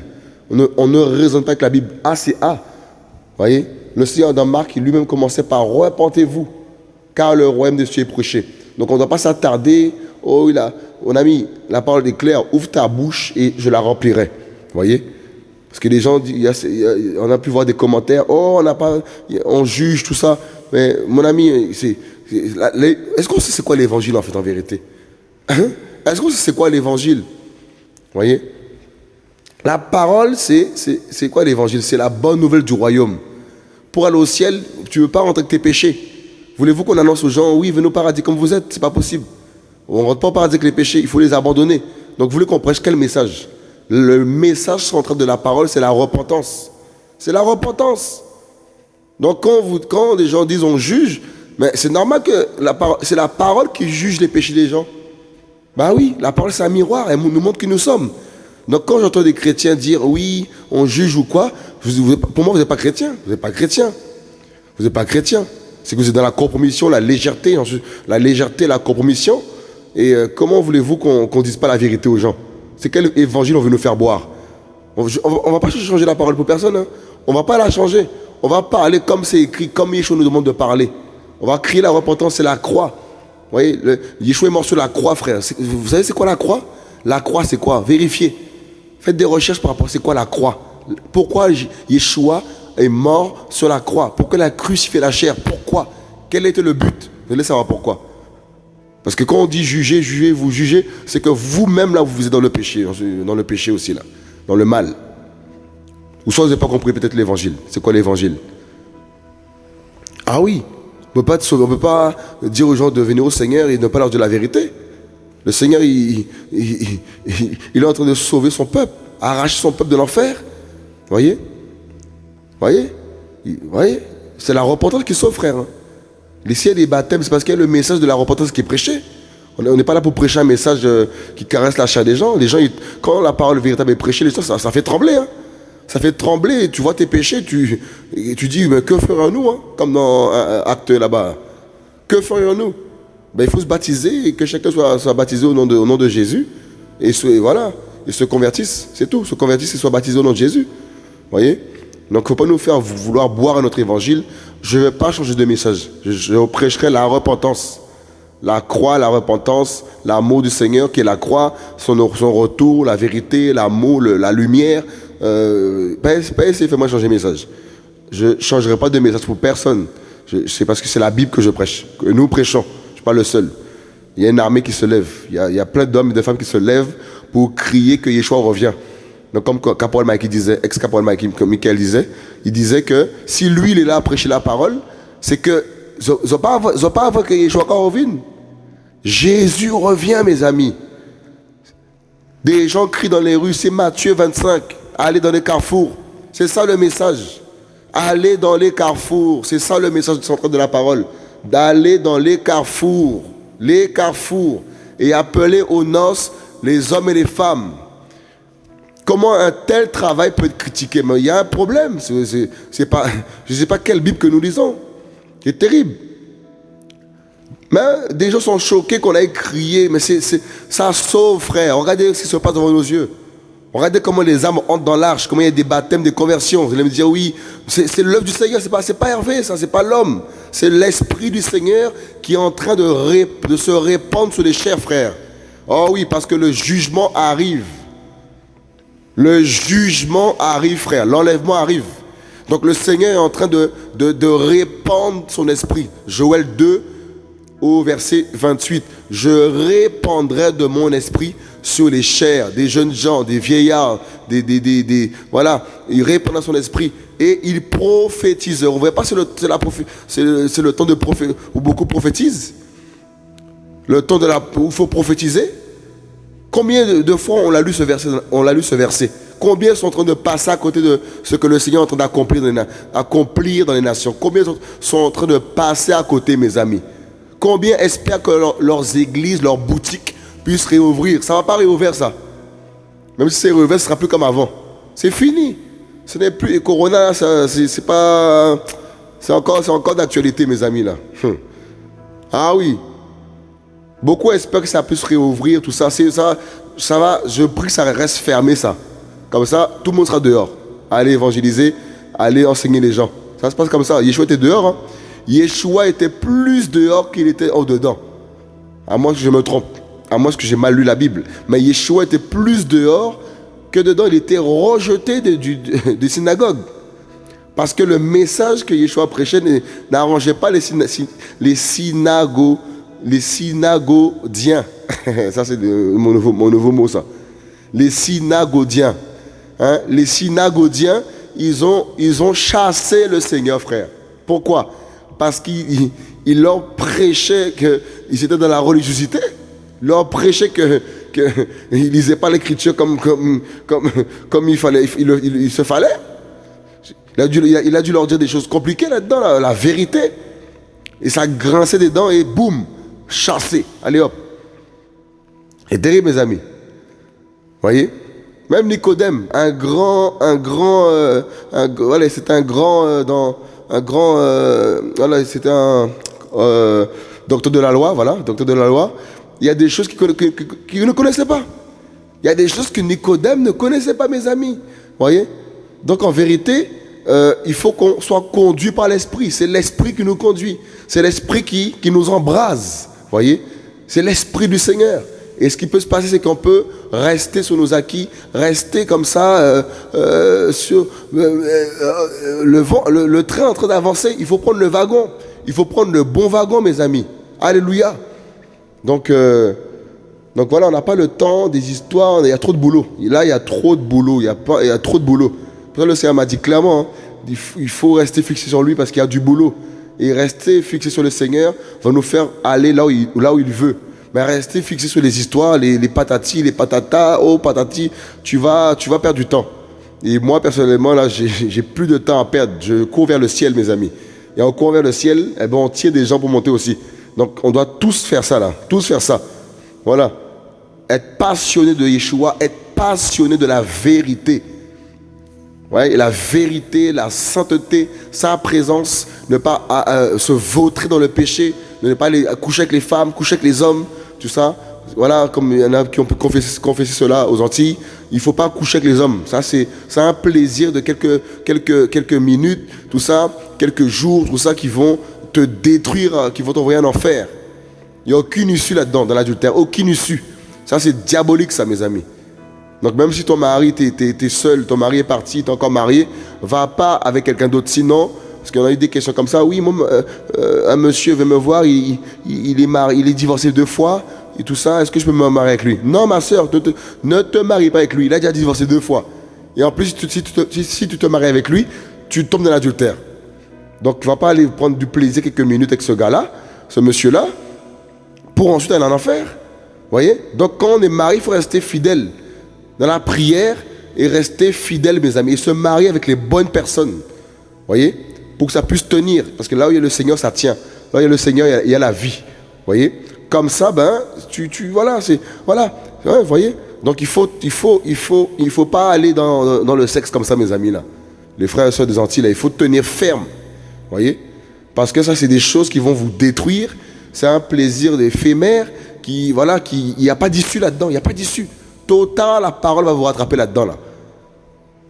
On ne, on ne raisonne pas avec la Bible. A, c'est A. voyez? Le Seigneur dans Marc, lui-même commençait par repentez-vous, car le royaume de Dieu est prêché. Donc on ne doit pas s'attarder. Oh, il a, mon ami, la parole est claire. Ouvre ta bouche et je la remplirai. voyez? Parce que les gens, on a pu voir des commentaires. Oh, on n'a pas, on juge tout ça. Mais mon ami, c'est, est-ce qu'on sait c'est quoi l'évangile en fait en vérité? Hein? Est-ce qu'on sait c'est quoi l'évangile? Voyez? La parole, c'est, c'est, quoi l'évangile? C'est la bonne nouvelle du royaume. Pour aller au ciel, tu ne veux pas rentrer avec tes péchés. Voulez-vous qu'on annonce aux gens, oui, venez au paradis comme vous êtes? C'est pas possible. On ne rentre pas au paradis avec les péchés, il faut les abandonner. Donc vous voulez qu'on prêche quel message? Le message central de la parole, c'est la repentance. C'est la repentance. Donc quand, quand les gens disent on juge, mais c'est normal que c'est la parole qui juge les péchés des gens. Bah oui, la parole c'est un miroir, elle nous montre qui nous sommes. Donc quand j'entends des chrétiens dire oui, on juge ou quoi, pour moi vous n'êtes pas chrétien, vous n'êtes pas chrétien. Vous n'êtes pas chrétien. C'est que vous êtes dans la compromission, la légèreté, la légèreté, la compromission. Et euh, comment voulez-vous qu'on ne dise pas la vérité aux gens? C'est quel évangile on veut nous faire boire? On ne va pas changer la parole pour personne. Hein. On ne va pas la changer. On va parler comme c'est écrit, comme Yeshua nous demande de parler. On va crier la repentance, c'est la croix. Vous voyez, Yeshua est mort sur la croix, frère. Vous savez c'est quoi la croix? La croix, c'est quoi? Vérifiez. Faites des recherches par rapport à c'est quoi la croix. Pourquoi Yeshua est mort sur la croix Pourquoi il a la chair? Pourquoi? Quel était le but? Vous allez savoir pourquoi. Parce que quand on dit juger, juger, vous jugez, c'est que vous-même là, vous êtes dans le péché, dans le péché aussi là, dans le mal. Ou soit vous n'avez pas compris peut-être l'évangile. C'est quoi l'évangile? Ah oui, on ne peut pas dire aux gens de venir au Seigneur et ne pas leur dire la vérité. Le Seigneur, il, est en train de sauver son peuple, arracher son peuple de l'enfer. Voyez? Voyez? Voyez? C'est la repentance qui sauve, frère. Hein. Y a des baptêmes, c'est parce qu'il y a le message de la repentance qui est prêché. On n'est pas là pour prêcher un message euh, qui caresse la chair des gens. Les gens, quand la parole véritable est prêchée, les gens, ça, fait trembler. Hein ça fait trembler, tu vois tes péchés, tu, dis, mais que ferions-nous, hein, comme dans Acte là-bas? Que ferions-nous ben, Il faut se baptiser et que chacun soit, baptisé au nom, de, Jésus. Et, voilà, et se convertissent, c'est tout, se convertissent et soient baptisés au nom de Jésus. voyez? Donc il ne faut pas nous faire vouloir boire à notre évangile. Je ne vais pas changer de message. Je, prêcherai la repentance. La croix, la repentance, l'amour du Seigneur qui est la croix, son, retour, la vérité, l'amour, la lumière, euh, pas, essayer de faire moi changer de message. Je ne changerai pas de message pour personne. C'est parce que c'est la Bible que je prêche, que nous prêchons. Je ne suis pas le seul. Il y a une armée qui se lève. Il y a, il y a plein d'hommes et de femmes qui se lèvent pour crier que Yeshua revient. Donc comme Caporal Mike disait, ex-Caporal Mike, comme Michael disait, il disait que si lui il est là à prêcher la parole, c'est que ils pas, avant que Yeshua revienne. Jésus revient, mes amis. Des gens crient dans les rues, c'est Matthieu 25. Allez dans les carrefours. C'est ça le message. Allez dans les carrefours. C'est ça le message central de la parole. D'aller dans les carrefours. Les carrefours. Et appeler aux noces les hommes et les femmes. Comment un tel travail peut être critiqué Mais il y a un problème. C'est, pas, je ne sais pas quelle Bible que nous lisons. C'est terrible. Mais des gens sont choqués qu'on ait crié. Mais c'est, ça sauve, frère. Regardez ce qui se passe devant nos yeux. Regardez comment les âmes entrent dans l'arche, comment il y a des baptêmes, des conversions. Vous allez me dire, oui, c'est l'œuvre du Seigneur, c'est pas, pas Hervé, ça, c'est pas l'homme. C'est l'Esprit du Seigneur qui est en train de, de se répandre sur les chers frères. Oh oui, parce que le jugement arrive. Le jugement arrive, frère. L'enlèvement arrive. Donc le Seigneur est en train de, répandre son esprit. Joël 2 au verset 28. Je répandrai de mon esprit sur les chairs, des jeunes gens, des vieillards, des, voilà, il répandra son esprit et il prophétisera. Vous voyez pas, c'est le, c'est le, temps de prophétiser, où beaucoup prophétisent. Le temps de la, où il faut prophétiser. Combien de, fois on l'a lu ce verset, on lu ce verset? Combien sont en train de passer à côté de ce que le Seigneur est en train d'accomplir dans, dans les nations? Combien sont en train de passer à côté, mes amis? Combien espèrent que leurs églises, leurs boutiques puissent réouvrir? Ça ne va pas réouvrir ça. Même si c'est réouvert, ce sera plus comme avant. C'est fini. Ce n'est plus. Et Corona, c'est pas. C'est encore, encore d'actualité, mes amis, là. Hum. Ah oui. Beaucoup espèrent que ça puisse réouvrir, tout ça. Ça, ça va, je prie que ça reste fermé, ça. Comme ça, tout le monde sera dehors. Allez évangéliser, allez enseigner les gens. Ça se passe comme ça. Yeshua était dehors. Hein. Yeshua était plus dehors qu'il était en dedans. À moins que je me trompe. À moins que j'ai mal lu la Bible. Mais Yeshua était plus dehors que dedans. Il était rejeté des synagogues. Parce que le message que Yeshua prêchait n'arrangeait pas les, les, synago, les synagodiens. ça, c'est mon nouveau, mon nouveau mot, ça. Les synagodiens. Hein? Les synagodiens, ils ont, ils ont chassé le Seigneur, frère. Pourquoi? Parce qu'il leur prêchait qu'ils étaient dans la religiosité. Il leur prêchait que qu'ils ne lisaient pas l'écriture comme, comme, comme, comme il, fallait, il, se fallait. Il a, dû, il a, dû, leur dire des choses compliquées là-dedans, la, vérité. Et ça grinçait des dents et boum, chassé. Allez hop. Et terrible, mes amis. Voyez même Nicodème, un grand, un grand, euh, voilà, c'était un grand, euh, dans, un grand, euh, voilà, un docteur de la loi, voilà, docteur de la loi. Il y a des choses qu'il ne connaissait pas. Il y a des choses que Nicodème ne connaissait pas, mes amis. Voyez Donc en vérité, il faut qu'on soit conduit par l'esprit. C'est l'esprit qui nous conduit. C'est l'esprit qui, qui nous embrase. Voyez? C'est l'esprit du Seigneur. Et ce qui peut se passer, c'est qu'on peut rester sur nos acquis, rester comme ça euh, euh, sur euh, le, train en train d'avancer. Il faut prendre le wagon. Il faut prendre le bon wagon, mes amis. Alléluia. Donc, donc voilà, on n'a pas le temps des histoires. Il y a trop de boulot. là, il y a trop de boulot. Il y a, pas, il y a trop de boulot. Pour ça, le Seigneur m'a dit clairement, hein, il faut rester fixé sur lui parce qu'il y a du boulot. Et rester fixé sur le Seigneur va nous faire aller là où il veut. Mais rester fixé sur les histoires, les, les patatis, les patatas, oh patati, tu vas, tu vas perdre du temps. Et moi, personnellement, là, j'ai plus de temps à perdre. Je cours vers le ciel, mes amis. Et en courant vers le ciel, eh ben, on tient des gens pour monter aussi. Donc, on doit tous faire ça, là. Tous faire ça. Voilà. Être passionné de Yeshua, être passionné de la vérité. La vérité, la sainteté, sa présence, ne pas euh, se vautrer dans le péché, ne pas aller coucher avec les femmes, coucher avec les hommes, tout ça. Voilà, comme il y en a qui ont pu confesser, cela aux Antilles, il ne faut pas coucher avec les hommes. Ça, c'est un plaisir de quelques, quelques, quelques minutes, tout ça, quelques jours, tout ça, qui vont te détruire, qui vont t'envoyer en enfer. Il n'y a aucune issue là-dedans, dans l'adultère, aucune issue. Ça, c'est diabolique, ça, mes amis. Donc, même si ton mari, tu es, seul, ton mari est parti, tu es encore marié, va pas avec quelqu'un d'autre. Sinon, parce qu'on a eu des questions comme ça. Oui, euh, euh, un monsieur veut me voir, il, est il est divorcé deux fois et tout ça. Est-ce que je peux me marier avec lui? Non, ma soeur, ne te marie pas avec lui. Il a déjà divorcé deux fois. Et en plus, si tu, si, tu te maries avec lui, tu tombes dans l'adultère. Donc, tu ne vas pas aller prendre du plaisir quelques minutes avec ce gars-là, ce monsieur-là, pour ensuite aller en enfer. voyez? Donc, quand on est marié, il faut rester fidèle dans la prière et rester fidèle, mes amis, et se marier avec les bonnes personnes. voyez? Pour que ça puisse tenir. Parce que là où il y a le Seigneur, ça tient. Là où il y a le Seigneur, il y a, la vie. voyez? Comme ça, ben, tu, tu voilà, c'est, voilà, voyez? Donc il faut, il faut, il faut, il faut pas aller dans, dans, le sexe comme ça, mes amis, là. Les frères et soeurs des Antilles, là, il faut tenir ferme. voyez? Parce que ça, c'est des choses qui vont vous détruire. C'est un plaisir éphémère qui, voilà, qui, il n'y a pas d'issue là-dedans, il n'y a pas d'issue. Total, la parole va vous rattraper là-dedans, là.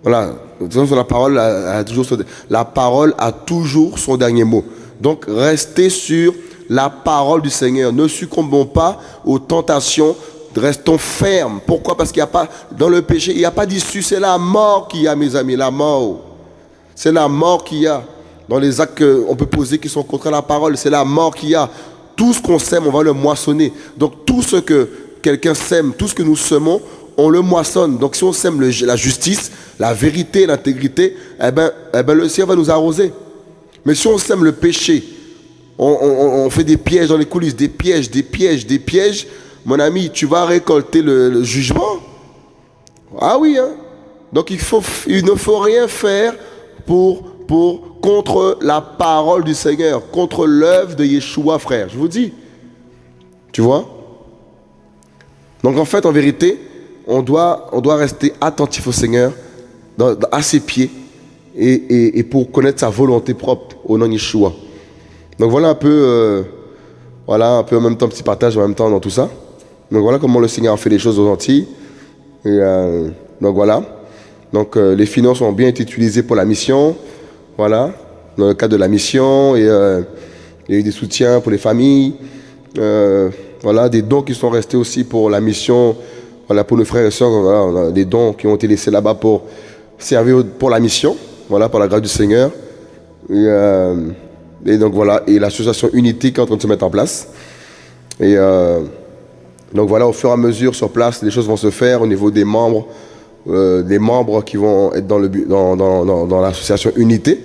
Voilà, la parole a, toujours son, la parole a toujours son dernier mot. Donc restez sur la parole du Seigneur. Ne succombons pas aux tentations. Restons fermes. Pourquoi? Parce qu'il n'y a pas, dans le péché, il n'y a pas d'issue. C'est la mort qui y a, mes amis, la mort. C'est la mort qu'il y a dans les actes qu'on peut poser qui sont contre la parole. C'est la mort qu'il y a. Tout ce qu'on sème, on va le moissonner. Donc tout ce que quelqu'un sème, tout ce que nous semons, on le moissonne. Donc si on sème la justice, la vérité, l'intégrité, eh ben, eh ben, le ciel va nous arroser. Mais si on sème le péché, on, fait des pièges dans les coulisses, des pièges, des pièges, des pièges, mon ami, tu vas récolter le, jugement. Ah oui, hein? Donc il, ne faut rien faire pour, pour, contre la parole du Seigneur, contre l'œuvre de Yeshua, frère. Je vous dis. Tu vois? Donc en fait, en vérité, on doit, on doit rester attentif au Seigneur, à ses pieds, et, pour connaître sa volonté propre au nom Yeshua. Donc voilà un peu, euh, voilà un peu en même temps petit partage en même temps dans tout ça. Donc voilà comment le Seigneur fait les choses aux Antilles. Et, euh, donc voilà. Donc euh, les finances ont bien été utilisées pour la mission. Voilà. Dans le cadre de la mission. Et il y a eu des soutiens pour les familles. Voilà, des dons qui sont restés aussi pour la mission. Voilà, pour nos frères et sœurs, des dons qui ont été laissés là-bas pour servir pour la mission. Voilà, par la grâce du Seigneur. Et, et donc voilà, et l'association Unité qui est en train de se mettre en place. Et euh, donc voilà, au fur et à mesure sur place, les choses vont se faire au niveau des membres, euh, des membres qui vont être dans, l'association Unité.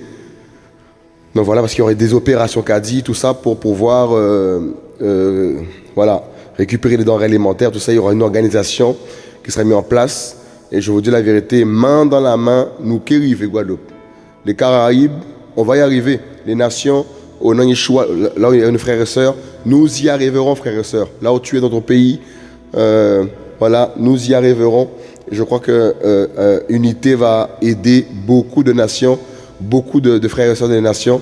Donc voilà, parce qu'il y aurait des opérations dit tout ça, pour pouvoir euh, voilà, récupérer les denrées alimentaires, tout ça. Il y aura une organisation qui sera mise en place. Et je vous dis la vérité, main dans la main, nous qui arrivons, Guadeloupe. Les Caraïbes, on va y arriver les nations, au nom Yeshua, là où il y a nos frères et sœurs, nous y arriverons, frères et sœurs. Là où tu es dans ton pays, euh, voilà, nous y arriverons. je crois que euh, euh, Unité va aider beaucoup de nations, beaucoup de, frères et sœurs des nations.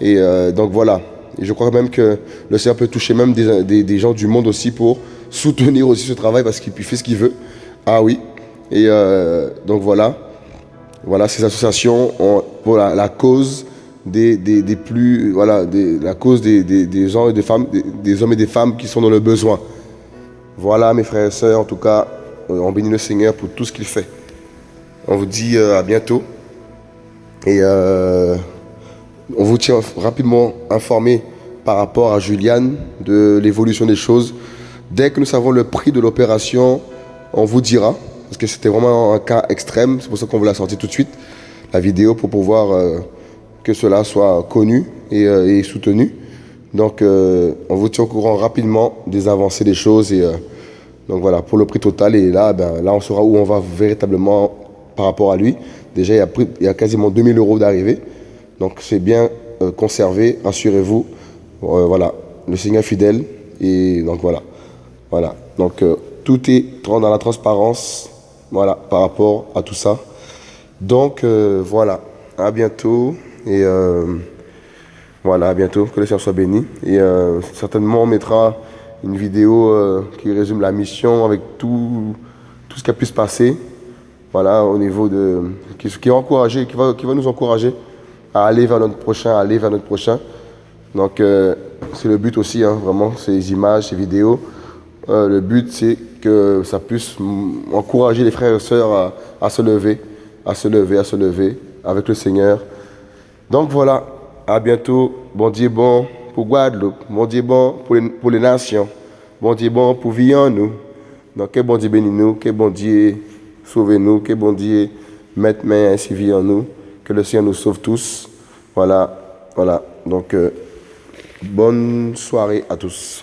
Et donc voilà. Et je crois même que le Seigneur peut toucher même des, gens du monde aussi pour soutenir aussi ce travail parce qu'il fait ce qu'il veut. Ah oui. Et donc voilà. Voilà, ces associations ont, pour la cause des, plus, voilà, la cause des, et des femmes, des, hommes et des femmes qui sont dans le besoin. Voilà, mes frères et sœurs, en tout cas, euh, on bénit le Seigneur pour tout ce qu'il fait. On vous dit euh, à bientôt. Et euh, on vous tient rapidement informé par rapport à Juliane de l'évolution des choses. Dès que nous savons le prix de l'opération, on vous dira. Parce que c'était vraiment un cas extrême. C'est pour ça qu'on vous l'a sorti tout de suite, la vidéo, pour pouvoir que cela soit connu et, euh, soutenu. Donc, euh, on vous tient au courant rapidement des avancées des choses. Euh, donc voilà, pour le prix total, et là, ben, là, on saura où on va véritablement par rapport à lui. Déjà, il y a quasiment 2000 euros d'arrivée. Donc, c'est bien conservé, assurez-vous. voilà, le Seigneur fidèle. Et donc, voilà. Voilà. Donc, tout est dans la transparence. Voilà, par rapport à tout ça. Donc, voilà. À bientôt. Et euh, voilà, à bientôt, que le Seigneur soit béni. Et euh, certainement, on mettra une vidéo euh, qui résume la mission avec tout, tout ce qui a pu se passer. Voilà, au niveau de. qui, qui, encourager, qui, va, qui va nous encourager à aller vers notre prochain, à aller vers notre prochain. Donc, c'est le but aussi, hein, vraiment, ces images, ces vidéos. le but, c'est que ça puisse encourager les frères et sœurs à, se lever, à se lever, à se lever avec le Seigneur. Donc voilà, à bientôt. Bon Dieu bon pour Guadeloupe. Bon Dieu bon pour les, pour les nations. Bon Dieu bon pour vivre nous. Donc que bon Dieu bénisse nous, que bon Dieu sauve nous, que bon Dieu mette main ainsi vie en nous. Que le Seigneur nous sauve tous. Voilà, voilà. Donc, euh, bonne soirée à tous.